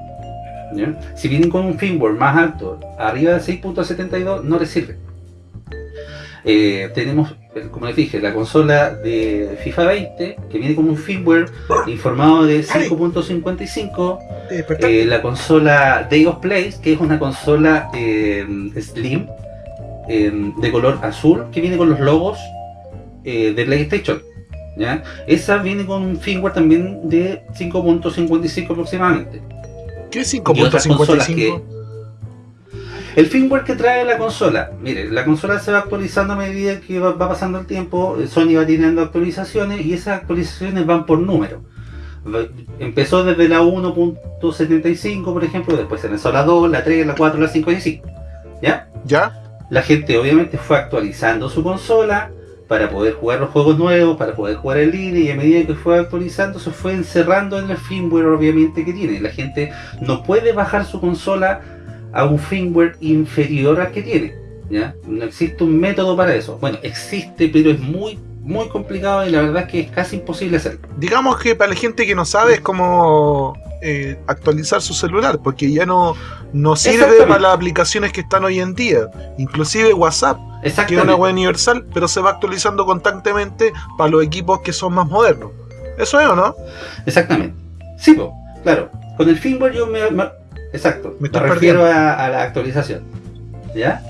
si vienen con un firmware más alto arriba de 6.72 no les sirve Eh, tenemos eh, como les dije la consola de FIFA 20 que viene con un firmware informado de 5.55 eh, la consola Day of Place, que es una consola eh, Slim de color azul que viene con los logos de PlayStation. ¿ya? Esa viene con un firmware también de 5.55 aproximadamente. ¿Qué es Y otras consolas 5.55? El firmware que trae la consola, mire, la consola se va actualizando a medida que va, va pasando el tiempo, Sony va teniendo actualizaciones y esas actualizaciones van por número. Empezó desde la 1.75 por ejemplo, después se lanzó la 2, la 3, la 4, la 5 y así. ¿Ya? ¿Ya? La gente obviamente fue actualizando su consola para poder jugar los juegos nuevos, para poder jugar en línea y a medida que fue actualizando se fue encerrando en el firmware obviamente que tiene. La gente no puede bajar su consola a un firmware inferior al que tiene. ¿ya? No existe un método para eso. Bueno, existe pero es muy muy complicado y la verdad es que es casi imposible hacerlo. Digamos que para la gente que no sabe es como eh, actualizar su celular, porque ya no, no sirve para las aplicaciones que están hoy en día. Inclusive WhatsApp, que es una web universal, pero se va actualizando constantemente para los equipos que son más modernos. ¿Eso es o no? Exactamente. Sí, po, claro. Con el firmware yo me- exacto, Me refiero a, a la actualización. ¿Ya?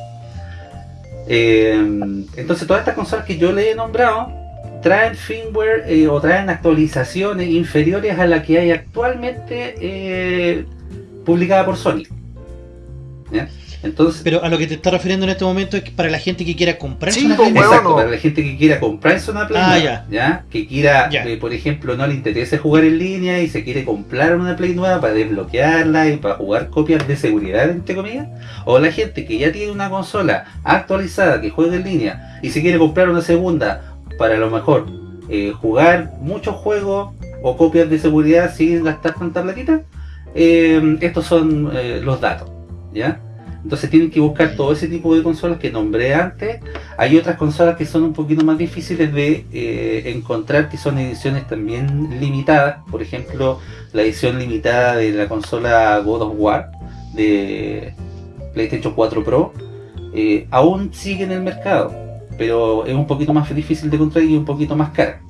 Eh, entonces todas estas consolas que yo le he nombrado traen firmware eh, o traen actualizaciones inferiores a la que hay actualmente eh, publicada por Sony. ¿Ya? Entonces, Pero a lo que te estás refiriendo en este momento es que para la gente que quiera comprarse Sí, una pues, Play weón, Exacto, no. para la gente que quiera comprarse una Play Ah, nueva, ya. Que quiera, Ya. eh, por ejemplo, no le interese jugar en línea y se quiere comprar una Play nueva para desbloquearla y para jugar copias de seguridad, entre comillas. O la gente que ya tiene una consola actualizada que juega en línea y se quiere comprar una segunda para a lo mejor eh, jugar muchos juegos o copias de seguridad sin gastar tanta platita. eh, estos son eh, los datos, ¿ya? Entonces tienen que buscar todo ese tipo de consolas que nombré antes hay otras consolas que son un poquito más difíciles de eh, encontrar, que son ediciones también limitadas. Por ejemplo, la edición limitada de la consola God of War de PlayStation 4 Pro eh, aún sigue en el mercado, pero es un poquito más difícil de encontrar y un poquito más cara.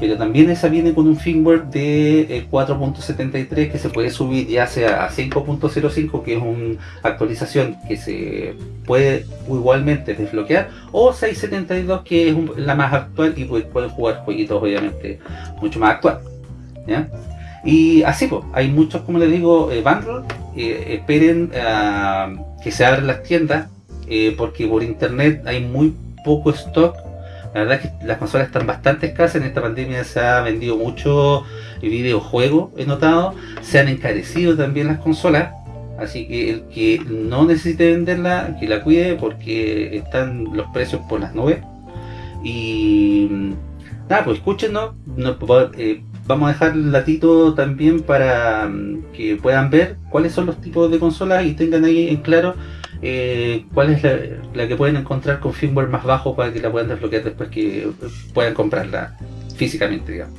Pero también esa viene con un firmware de eh, 4.73 que se puede subir ya sea a 5.05 que es una actualización que se puede igualmente desbloquear o 672 que es un- la más actual y pues, pueden jugar jueguitos obviamente mucho más actuales ¿ya? y así pues hay muchos como les digo eh, eh, esperen ah, que se abran las tiendas eh, porque por internet hay muy poco stock la verdad es que las consolas están bastante escasas en esta pandemia se ha vendido mucho videojuegos he notado se han encarecido también las consolas Así que el que no necesite venderla, que la cuide porque están los precios por las nubes. Y mm, nada, pues escúchenos. eh, vamos a dejar el latito también para mm, que puedan ver cuáles son los tipos de consolas y tengan ahí en claro eh, cuál es la, la que pueden encontrar con firmware más bajo para que la puedan desbloquear después que puedan comprarla físicamente, digamos.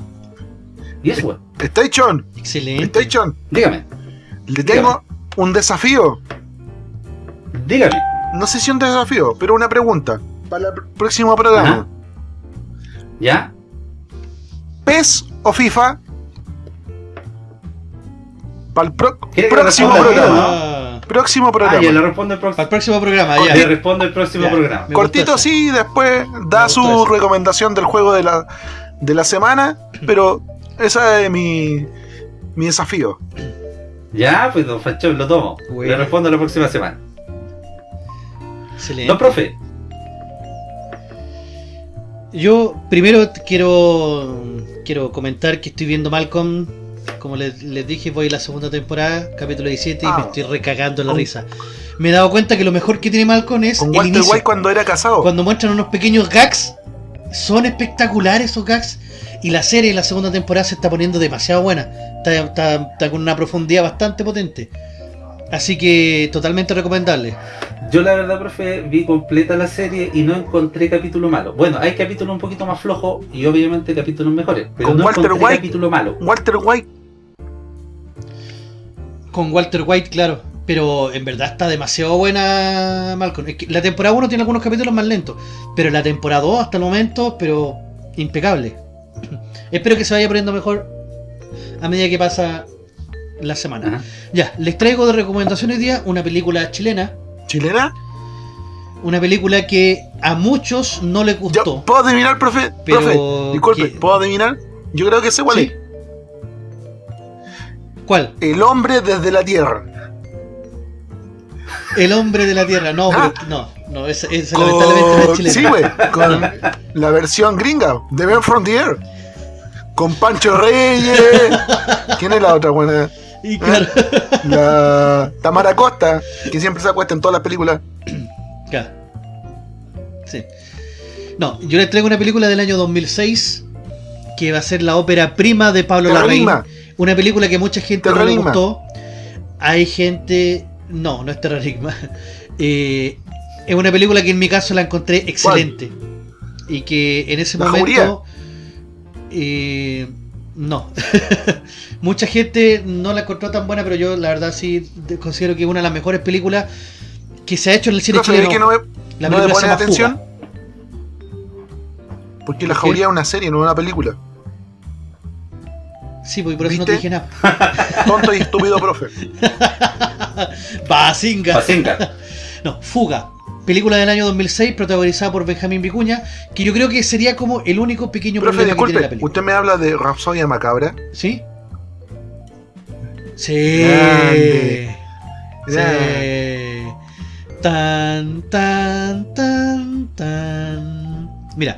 Y eso, bueno, Station, Excelente. Station, dígame, le tengo un desafío. dígame. No sé si un desafío, pero una pregunta. Para el próximo programa. Ajá. ¿Ya? ¿PES o FIFA? Para el pro- ¿Quiere que próximo programa. Ah, Próximo Ah, programa. ya le respondo el Para el próximo. programa, ya. Le respondo el próximo Ya. programa. Me Cortito sí, después da su recomendación del juego de la, de la semana, pero ese es mi, mi desafío. Ya, pues don Fachón, lo tomo. Bueno. Le respondo la próxima semana. Excelente. Don profe, Yo primero quiero quiero comentar que estoy viendo Malcolm. Como les, les dije, voy a la segunda temporada, capítulo 17, y Ah. me estoy recagando en la Con- risa. Me he dado cuenta que lo mejor que tiene Malcolm es Con el Walter inicio. White cuando era casado. Cuando muestran unos pequeños gags, son espectaculares esos gags. Y la serie en la segunda temporada se está poniendo demasiado buena. Está, está- está con una profundidad bastante potente. Así que totalmente recomendable. yo la verdad, profe, vi completa la serie y no encontré capítulo malo. Bueno, hay capítulos un poquito más flojos y obviamente capítulos mejores, pero Con no Walter encontré White. capítulo malo. Walter White, Con Walter White, claro. Pero en verdad está demasiado buena Malcolm. Es que la temporada 1 tiene algunos capítulos más lentos. Pero la temporada 2 hasta el momento, pero impecable. Espero que se vaya poniendo mejor a medida que pasa la semana. Ajá. Ya, les traigo de recomendación hoy día una película chilena. chilena. Una película que a muchos no les Yo, gustó. ¿Puedo adivinar, profe? Pero profe, disculpe, que- ¿puedo adivinar? Yo creo que sé cuál Sí. es. ¿Cuál? El hombre desde la tierra. El hombre de la tierra. No, Ah. pero no, no, esa, esa lamentablemente no es Con, chilena. sí, güey, con la versión gringa de Ben Frontier. Con Pancho Reyes. ¿Quién es la otra buena? Y claro, La Tamara Costa, que siempre se acuesta en todas las películas. Claro. Sí. No, yo les traigo una película del año 2006 que va a ser la ópera prima de Pablo Larraín. Terrorismo. Una película que mucha gente no le Terrorismo. gustó. Hay gente... No, no es terrorismo. Eh, es una película que en mi caso la encontré excelente. Y que en ese ¿La momento... eh, no. mucha gente no la encontró tan buena, pero yo la verdad sí de- considero que es una de las mejores películas que se ha hecho en el cine Profe, chileno. ¿ve que no me, La no se llama atención? Fuga. Porque La. Jauría es una serie, no es una película. Sí, pues por eso no te dije nada. Tonto y estúpido, profe. Basinga. Pacinca. No, Fuga. Película del año 2006 protagonizada por Benjamín Vicuña, que yo creo que sería como el único pequeño Profe, problema que tiene la disculpe, película. usted me habla de Rapsodia Macabra. ¿Sí? Sí. Grande. Sí. Tan, tan, tan, tan. Mira,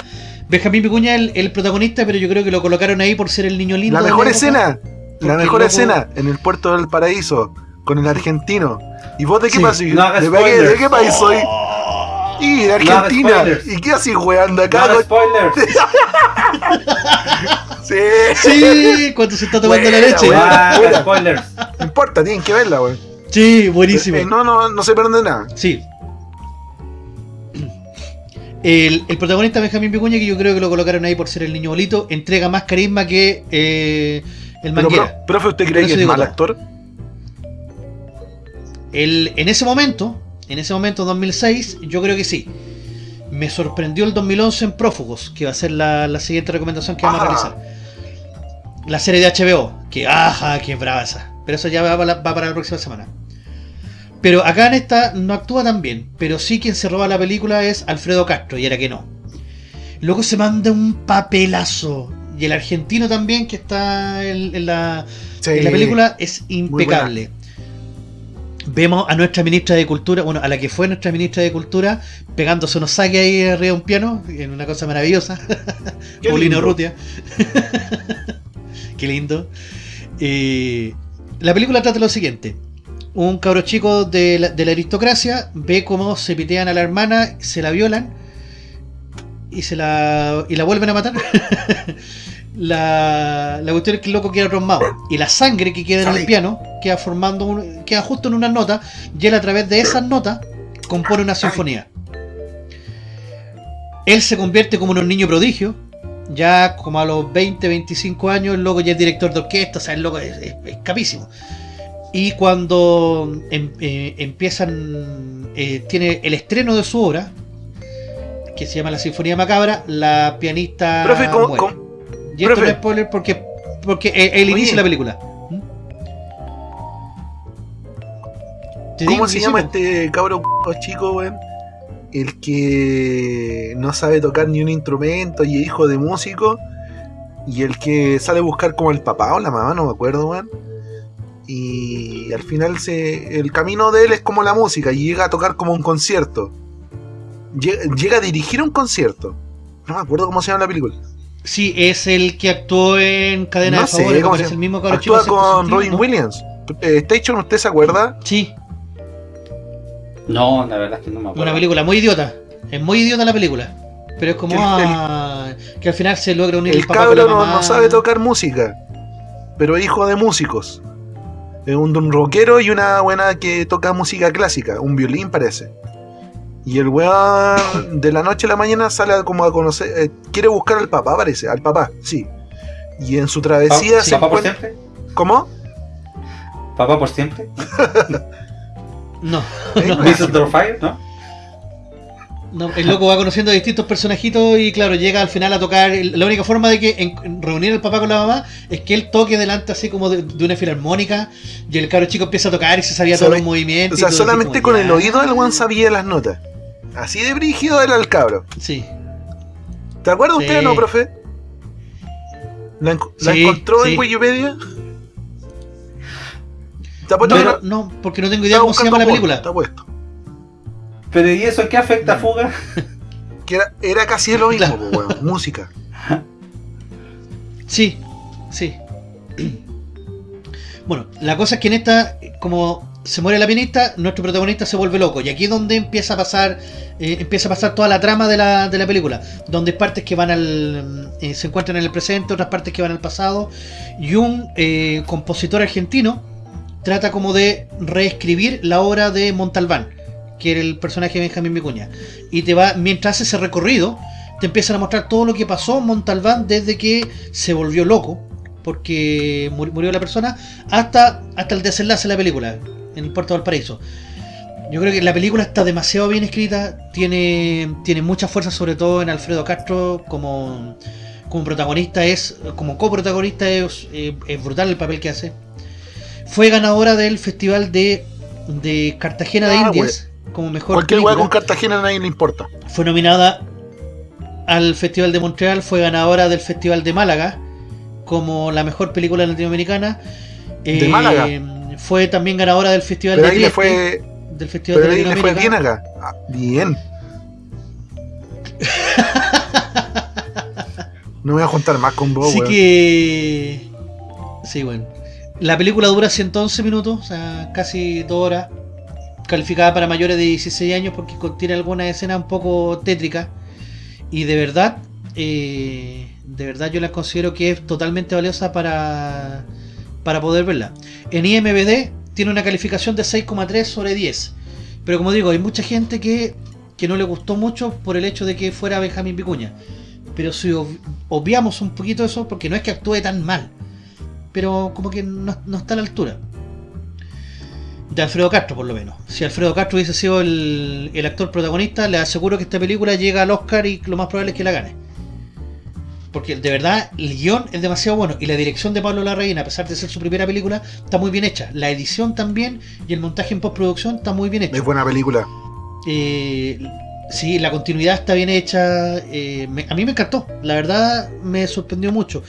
Benjamín Vicuña es el, el protagonista, pero yo creo que lo colocaron ahí por ser el niño lindo. La de mejor escena, la mejor loco- escena en el puerto del paraíso con el argentino. ¿Y vos de qué Sí. país? No ¿De, qué- spoilers. ¿De qué país soy? Y de Argentina. ¿Y qué así weando acá? No, spoilers. Sí. Sí, cuando se está tomando la leche. buena. Spoilers. No importa, tienen que verla, weón. Sí, buenísimo. Eh, no, no, no se pierde nada. Sí. El, el protagonista Benjamín Vicuña, que yo creo que lo colocaron ahí por ser el niño bolito, entrega más carisma que eh, el Pero, Manguera. pro- profe, ¿usted cree que es mal todo. actor? El- en ese momento, en ese momento 2006, yo creo que sí. Me sorprendió el 2011 en Prófugos, que va a ser la, la siguiente recomendación que vamos a realizar. La serie de HBO, que ajá, qué brava esa. Pero eso ya va va para la próxima semana. Pero acá en esta no actúa tan bien, pero sí quien se roba la película es Alfredo Castro, y era que no. Luego se manda un papelazo. Y el argentino también, que está en, en la, Sí. en la película, es impecable. Vemos a nuestra ministra de Cultura, bueno, a la que fue nuestra ministra de Cultura, pegándose unos saques ahí arriba de un piano, en una cosa maravillosa. Paulino. Rutia. Qué lindo. Eh, la película trata lo siguiente. Un cabro chico de la, de la aristocracia ve cómo se pitean a la hermana, se la violan y se la, y la vuelven a matar. la, la cuestión es que el loco queda traumado. Y la sangre que queda en el piano queda formando un- queda justo en unas notas y él a través de esas notas compone una sinfonía. Él se convierte como en un niño prodigio. Ya como a los 20, 25 años, el loco ya es director de orquesta, o sea, el loco es, es- es capísimo. Y cuando em- eh, empiezan, eh, tiene el estreno de su obra, que se llama La Sinfonía Macabra, la pianista Profe, ¿cómo- muere. cómo- Y esto profe. no es spoiler porque, porque el, el inicio de la película. ¿Mm? ¿Cómo se llama este cabro chico, weón? El que no sabe tocar ni un instrumento y es hijo de músico. Y el que sale a buscar como el papá o la mamá, no me acuerdo, weón. Y al final se, el camino de él es como la música y llega a tocar como un concierto. Llega, llega a dirigir un concierto. No me acuerdo cómo se llama la película. Sí, es el que actuó en Cadena No de sé, Favores, ¿cómo que es el mismo cabro chico Actúa con sentido, Robin ¿no? Williams. Eh, Station, ¿usted se acuerda? Sí, No, la verdad es que no me acuerdo. una película muy idiota. Es muy idiota la película. Pero es como El- ah, que al final se logra unir el, El papá con cabro la no, mamá. no sabe tocar música, pero es hijo de músicos. Es un, un rockero y una buena que toca música clásica, un violín parece. Y el weón de la noche a la mañana sale a como a conocer, eh, quiere buscar al papá parece, al papá, sí. Y en su Pa- travesía se ¿Papá por siempre? ¿Cómo? ¿Papá por siempre? No, ¿Eh? ¿No? No, el loco va conociendo a distintos personajitos y claro, llega al final a tocar. La única forma de que en- reunir al papá con la mamá es que él toque delante así como de, de una filarmónica y el cabro chico empieza a tocar y se sabía todos Sabe- los movimientos. O sea, solamente como, con el oído el weón sabía las notas. Así de brígido era el cabro. Sí, ¿Te acuerdas Sí. usted o no, profe? ¿La, enco- la Sí, encontró en. Wikipedia? ¿Te no, no- no, porque no tengo idea cómo se llama la película. Está puesto. ¿Pero y eso qué afecta a Fuga? Que era, era casi lo mismo, Claro. weón, música. Sí, sí. Bueno, la cosa es que en esta, como se muere la pianista, nuestro protagonista se vuelve loco. Y aquí es donde empieza a pasar, eh, empieza a pasar toda la trama de la, de la película. Donde hay partes que van al. eh, se encuentran en el presente, otras partes que van al pasado. Y un eh, compositor argentino trata como de reescribir la obra de Montalbán, que era el personaje de Benjamín Vicuña. Y te va, mientras hace ese recorrido, te empiezan a mostrar todo lo que pasó en Montalbán desde que se volvió loco, porque muri- murió la persona, hasta, hasta el desenlace de la película, en el puerto Valparaíso. Yo creo que la película está demasiado bien escrita, tiene, tiene mucha fuerza, sobre todo en Alfredo Castro como, como protagonista, es como coprotagonista, es, eh, es brutal el papel que hace. Fue ganadora del Festival de, de Cartagena de Ah, Indias como mejor Cualquier weá película. con Cartagena a nadie le importa. Fue nominada al Festival de Montreal, fue ganadora del Festival de Málaga como la mejor película latinoamericana. ¿De Eh, Málaga? Fue también ganadora del Festival Pero de ahí Trieste, fue, del Festival pero de ahí le fue bien Latinoamérica. acá. Ah, bien. No me voy a juntar más con vos, Así weón. que. Sí, bueno. La película dura 111 minutos, o sea, casi 2 horas. Calificada para mayores de 16 años porque contiene algunas escenas un poco tétricas. Y de verdad, eh, de verdad yo la considero que es totalmente valiosa para, para poder verla. En IMBD tiene una calificación de 6,3 sobre 10. Pero como digo, hay mucha gente que, que no le gustó mucho por el hecho de que fuera Benjamín Vicuña. Pero si ob- obviamos un poquito eso, porque no es que actúe tan mal, pero como que no, no está a la altura. De Alfredo Castro, por lo menos. Si Alfredo Castro hubiese sido el, el actor protagonista, le aseguro que esta película llega al Oscar y lo más probable es que la gane. Porque de verdad, el guion es demasiado bueno y la dirección de Pablo Larraín, a pesar de ser su primera película, está muy bien hecha. La edición también y el montaje en postproducción está muy bien hecho. Es buena película. Eh, sí, la continuidad está bien hecha. eh, me- a mí me encantó. La verdad me sorprendió mucho.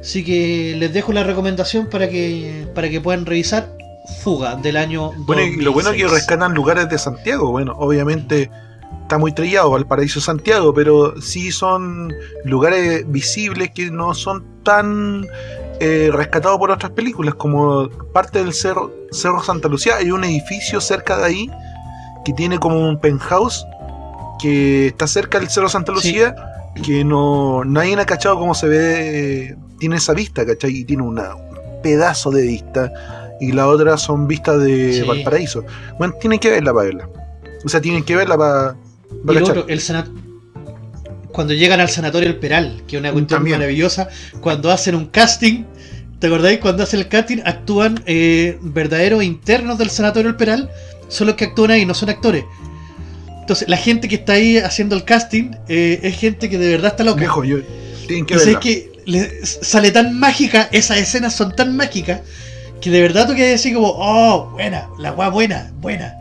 Así que les dejo la recomendación para que para que puedan revisar Fuga del año Bueno, y lo bueno es que 2006. rescatan lugares de Santiago. Bueno, obviamente está muy trillado Valparaíso Santiago, pero sí son lugares visibles que no son tan eh, rescatados por otras películas, como parte del Cerro, Cerro Santa Lucía. Hay un edificio cerca de ahí que tiene como un penthouse que está cerca del Cerro Santa Sí. Lucía, que no nadie ha cachado cómo se ve, eh, tiene esa vista, ¿cachai? Y tiene un pedazo de vista. Y la otra son vistas de Sí. Valparaíso. Bueno, tienen que verla para verla. O sea, tienen que verla para, otro, el cuando llegan al sanatorio El Peral, que es una cuestión También. maravillosa, cuando hacen un casting, ¿te acordáis? Cuando hacen el casting actúan eh, verdaderos internos del sanatorio El Peral, son los que actúan ahí, no son actores. Entonces, la gente que está ahí haciendo el casting eh, es gente que de verdad está loca. Viejo, yo, tienen que Y sé verla. que le- sale tan mágica, esas escenas son tan mágicas que de verdad tú quedas así como, oh, buena, la weá buena, buena.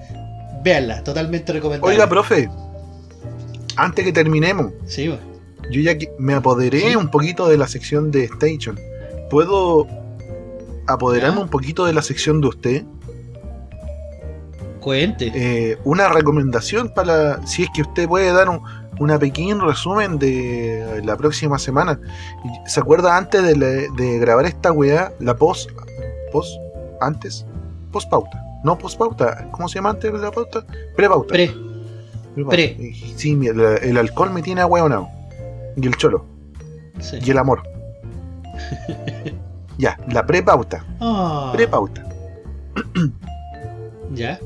Véanla, totalmente recomendable. Oiga, profe, antes que terminemos, Sí, yo ya me apoderé Sí. un poquito de la sección de Station. ¿Puedo apoderarme Ya. un poquito de la sección de usted? Cuente. Eh, una recomendación para si es que usted puede dar un una pequeño resumen de la próxima semana. ¿Se acuerda antes de, la- de grabar esta weá? La post. ¿Post? ¿Antes? Post pauta. No post pauta. ¿Cómo se llama antes de la pauta? Pre-pauta. Pre. Pre-pauta. pre. Sí, el, el alcohol me tiene ahueonado. Y el cholo. Sí. Y el amor. ya, la pre-pauta. Ah, Pre-pauta. ya.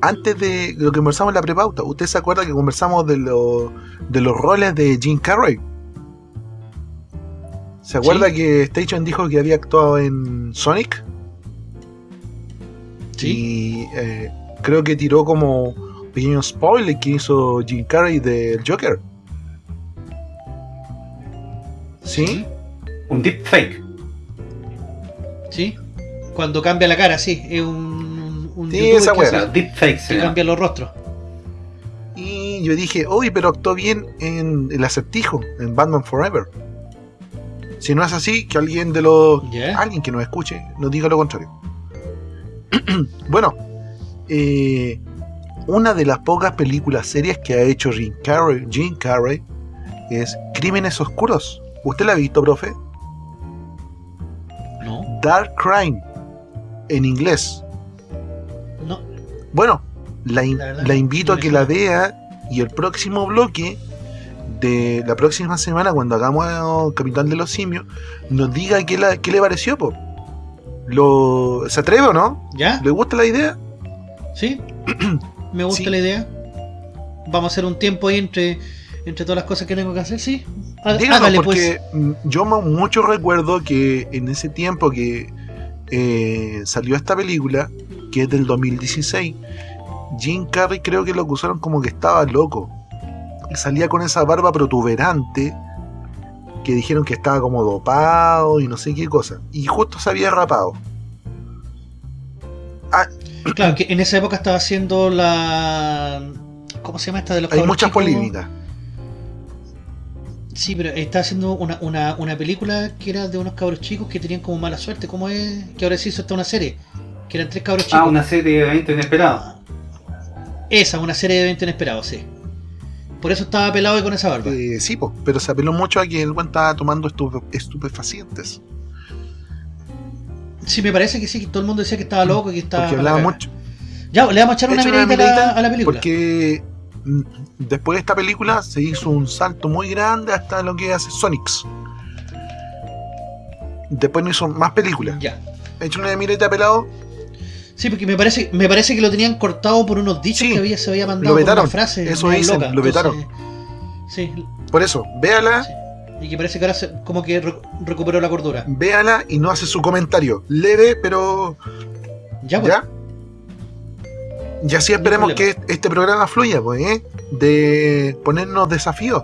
antes de lo que conversamos en la prepauta, ¿usted se acuerda que conversamos de, lo- de los roles de Jim Carrey? ¿Se acuerda Sí. que Station dijo que había actuado en Sonic? Sí. Y eh, creo que tiró como pequeño spoiler que hizo Jim Carrey del Joker. ¿Sí? Un deepfake. Sí. Cuando cambia la cara, sí. Es un, un Sí, esa que hace- deepfake se que cambia los rostros. Y yo dije, uy, pero actuó bien en El Acertijo, en Batman Forever. Si no es así, que alguien de los alguien que nos escuche nos diga lo contrario. bueno, eh, una de las pocas películas serias que ha hecho Jim Carrey, Jim Carrey es Crímenes Oscuros. ¿Usted la ha visto, profe? No, Dark Crime, en inglés. no. Bueno, la, in- La verdad, la invito a que la vea y el próximo bloque de la próxima semana, cuando hagamos Capitán de los Simios, nos diga qué, la- qué le pareció. Po. Lo, ¿Se atreve o no? ¿Ya? ¿Le gusta la idea? Sí. Me gusta Sí. la idea. Vamos a hacer un tiempo ahí entre, entre todas las cosas que tengo que hacer, sí. Díganos, Hágale, porque pues. mm, yo mucho recuerdo que en ese tiempo que eh, salió esta película, que es del 2016, Jim Carrey creo que lo acusaron como que estaba loco. Y salía con esa barba protuberante, que dijeron que estaba como dopado y no sé qué cosa. Y justo se había rapado. Claro, que en esa época estaba haciendo la. ¿Cómo se llama esta de los Hay muchas chicos? polémicas. Sí, pero estaba haciendo una, una, una película que era de unos cabros chicos que tenían como mala suerte. ¿Cómo es? Que ahora se hizo hasta una serie. Que eran tres cabros chicos. Ah, una serie de eventos inesperados. Esa, una serie de eventos inesperados, sí. Por eso estaba pelado y con esa barba. Eh, sí, po, pero se apeló mucho a que el buen estaba tomando estupe- estupefacientes. Sí, me parece que sí, que todo el mundo decía que estaba loco, que estaba. Porque hablaba mucho. Ya, le vamos a echar una miradita a la, miradita, a la película. Porque mm, después de esta película se hizo un salto muy grande hasta lo que hace Sonics. Después no hizo más películas. Ya. He hecho una mireta pelado. Sí, porque me parece, me parece que lo tenían cortado por unos dichos Sí, que había, se había mandado lo por vetaron, una frase. eso dicen, loca, lo vetaron. entonces, Sí, Por eso, véala, sí. Y que parece que ahora se- como que re- recuperó la cordura. véala y no hace su comentario. Leve, pero Ya, pues. ya. Y así esperemos que este programa fluya, pues, ¿eh? De ponernos desafíos.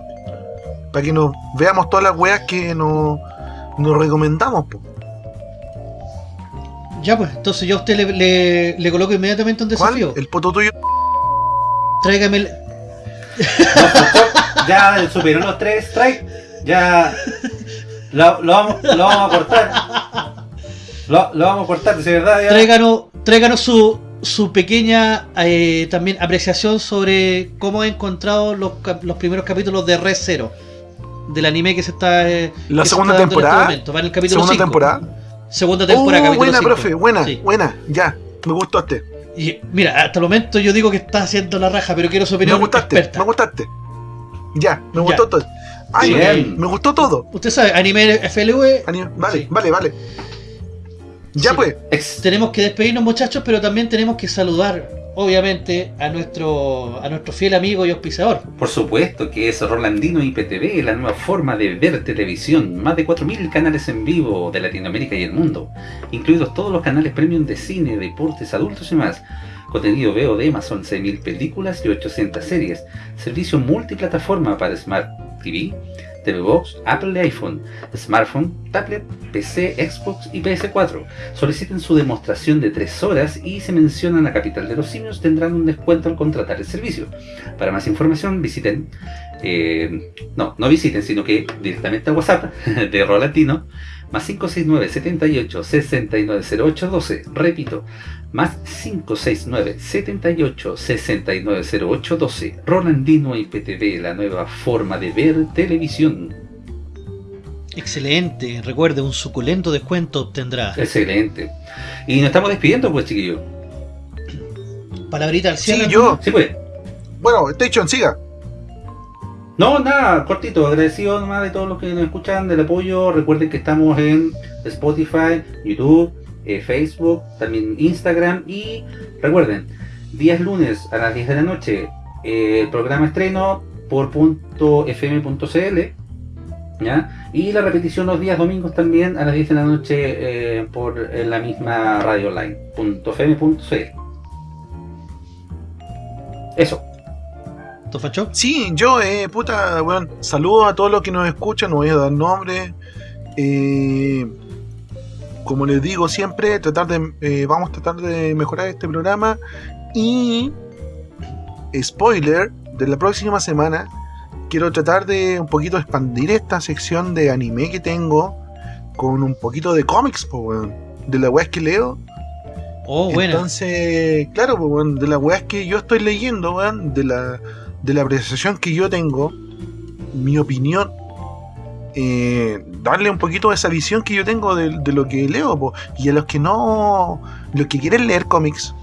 Para que nos veamos todas las weas que nos, nos recomendamos, pues. Ya, pues. Entonces yo a usted le, le, le coloco inmediatamente un ¿Cuál? desafío. El poto tuyo. Tráigame el... No, pues, pues, ya superó los tres strikes. Ya lo, lo vamos, lo vamos a cortar. Lo, lo vamos a cortar, de verdad. Ya. Tráiganos, tráiganos su, su pequeña eh, también apreciación sobre cómo ha encontrado los, los primeros capítulos de Red Zero. Del anime que se está... eh, La que se segunda está dando en temporada. este momento. Va en el capítulo Segunda cinco. temporada. Segunda temporada, Oh, capítulo buena, cinco. profe, buena, Sí. buena, ya. Me gustó este. Y mira, hasta el momento yo digo que está haciendo la raja, pero quiero su Me opinión gustaste, experta. me gustaste. Ya, me Ya. gustó todo. Ay, Bien. me gustó todo. Usted sabe, anime FLV, Ani- Vale, Sí. vale, vale. Ya Sí. pues, tenemos que despedirnos muchachos, pero también tenemos que saludar, obviamente, a nuestro, a nuestro fiel amigo y auspiciador. Por supuesto que es Rolandino IPTV, la nueva forma de ver televisión. Más de 4.000 canales en vivo de Latinoamérica y el mundo, incluidos todos los canales premium de cine, deportes, adultos y más. Contenido VOD más 11.000 películas y 800 series. Servicio multiplataforma para Smart TV, TV Box, Apple iPhone, smartphone, tablet, PC, Xbox y PS4. Soliciten su demostración de 3 horas y se mencionan la capital de los simios tendrán un descuento al contratar el servicio. Para más información visiten, eh, no, no visiten, sino que directamente a WhatsApp de Rolatino, más 569 78 6908 12. Repito, más 569 78 6908 12. Rolandino IPTV, la nueva forma de ver televisión. Excelente. Recuerde, un suculento descuento obtendrá. Excelente. Y nos estamos despidiendo, pues, chiquillos. Palabrita al Sí, cielo. yo. Sí, pues. Bueno, Station, siga. No, nada, cortito, agradecido nomás de todos los que nos escuchan, del apoyo. Recuerden que estamos en Spotify, YouTube, eh, Facebook, también Instagram. Y recuerden, días lunes a las 10 de la noche, eh, el programa estreno por punto .fm.cl. ¿ya? Y la repetición los días domingos también a las 10 de la noche eh, por eh, la misma radio online, punto .fm.cl. Eso. ¿Tú, Facho? Sí, yo, eh, puta, weón, saludos a todos los que nos escuchan, no voy a dar nombre. Eh, como les digo siempre, tratar de, eh, vamos a tratar de mejorar este programa. Y, spoiler, de la próxima semana, quiero tratar de un poquito expandir esta sección de anime que tengo con un poquito de cómics, weón, de la weas que leo. Oh, bueno. Entonces, claro, pues, weón, de las weas que yo estoy leyendo, weón, de la, de la apreciación que yo tengo, mi opinión, eh, darle un poquito de esa visión que yo tengo de, de lo que leo, po. y a los que no, los que quieren leer cómics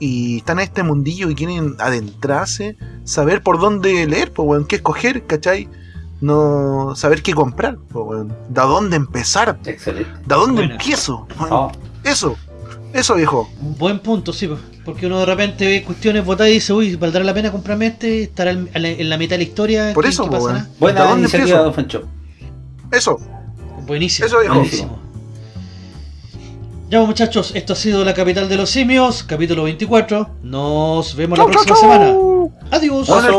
y están en este mundillo y quieren adentrarse, saber por dónde leer, pues, weón, qué escoger, ¿cachai? No saber qué comprar, pues, weón, de dónde empezar, Excelente. de dónde empiezo. Oh, eso, eso viejo. Buen punto, sí, pues, porque uno de repente ve cuestiones votadas y dice, uy, ¿valdrá la pena comprarme este? ¿Estará en la, en la mitad de la historia? Por ¿Qué- eso, weón. buena ¿De dónde iniciativa, empiezo? don Fancho. Eso, Buenísimo. Eso, buenísimo. Ya, pues, muchachos, esto ha sido La Capital de los Simios, capítulo 24. Nos vemos la Chau, chau, próxima chau. semana. Adiós. Hola,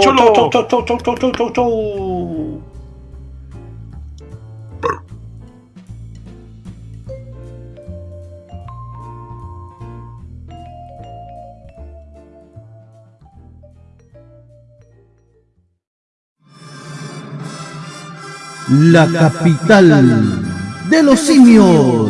La capital de los simios.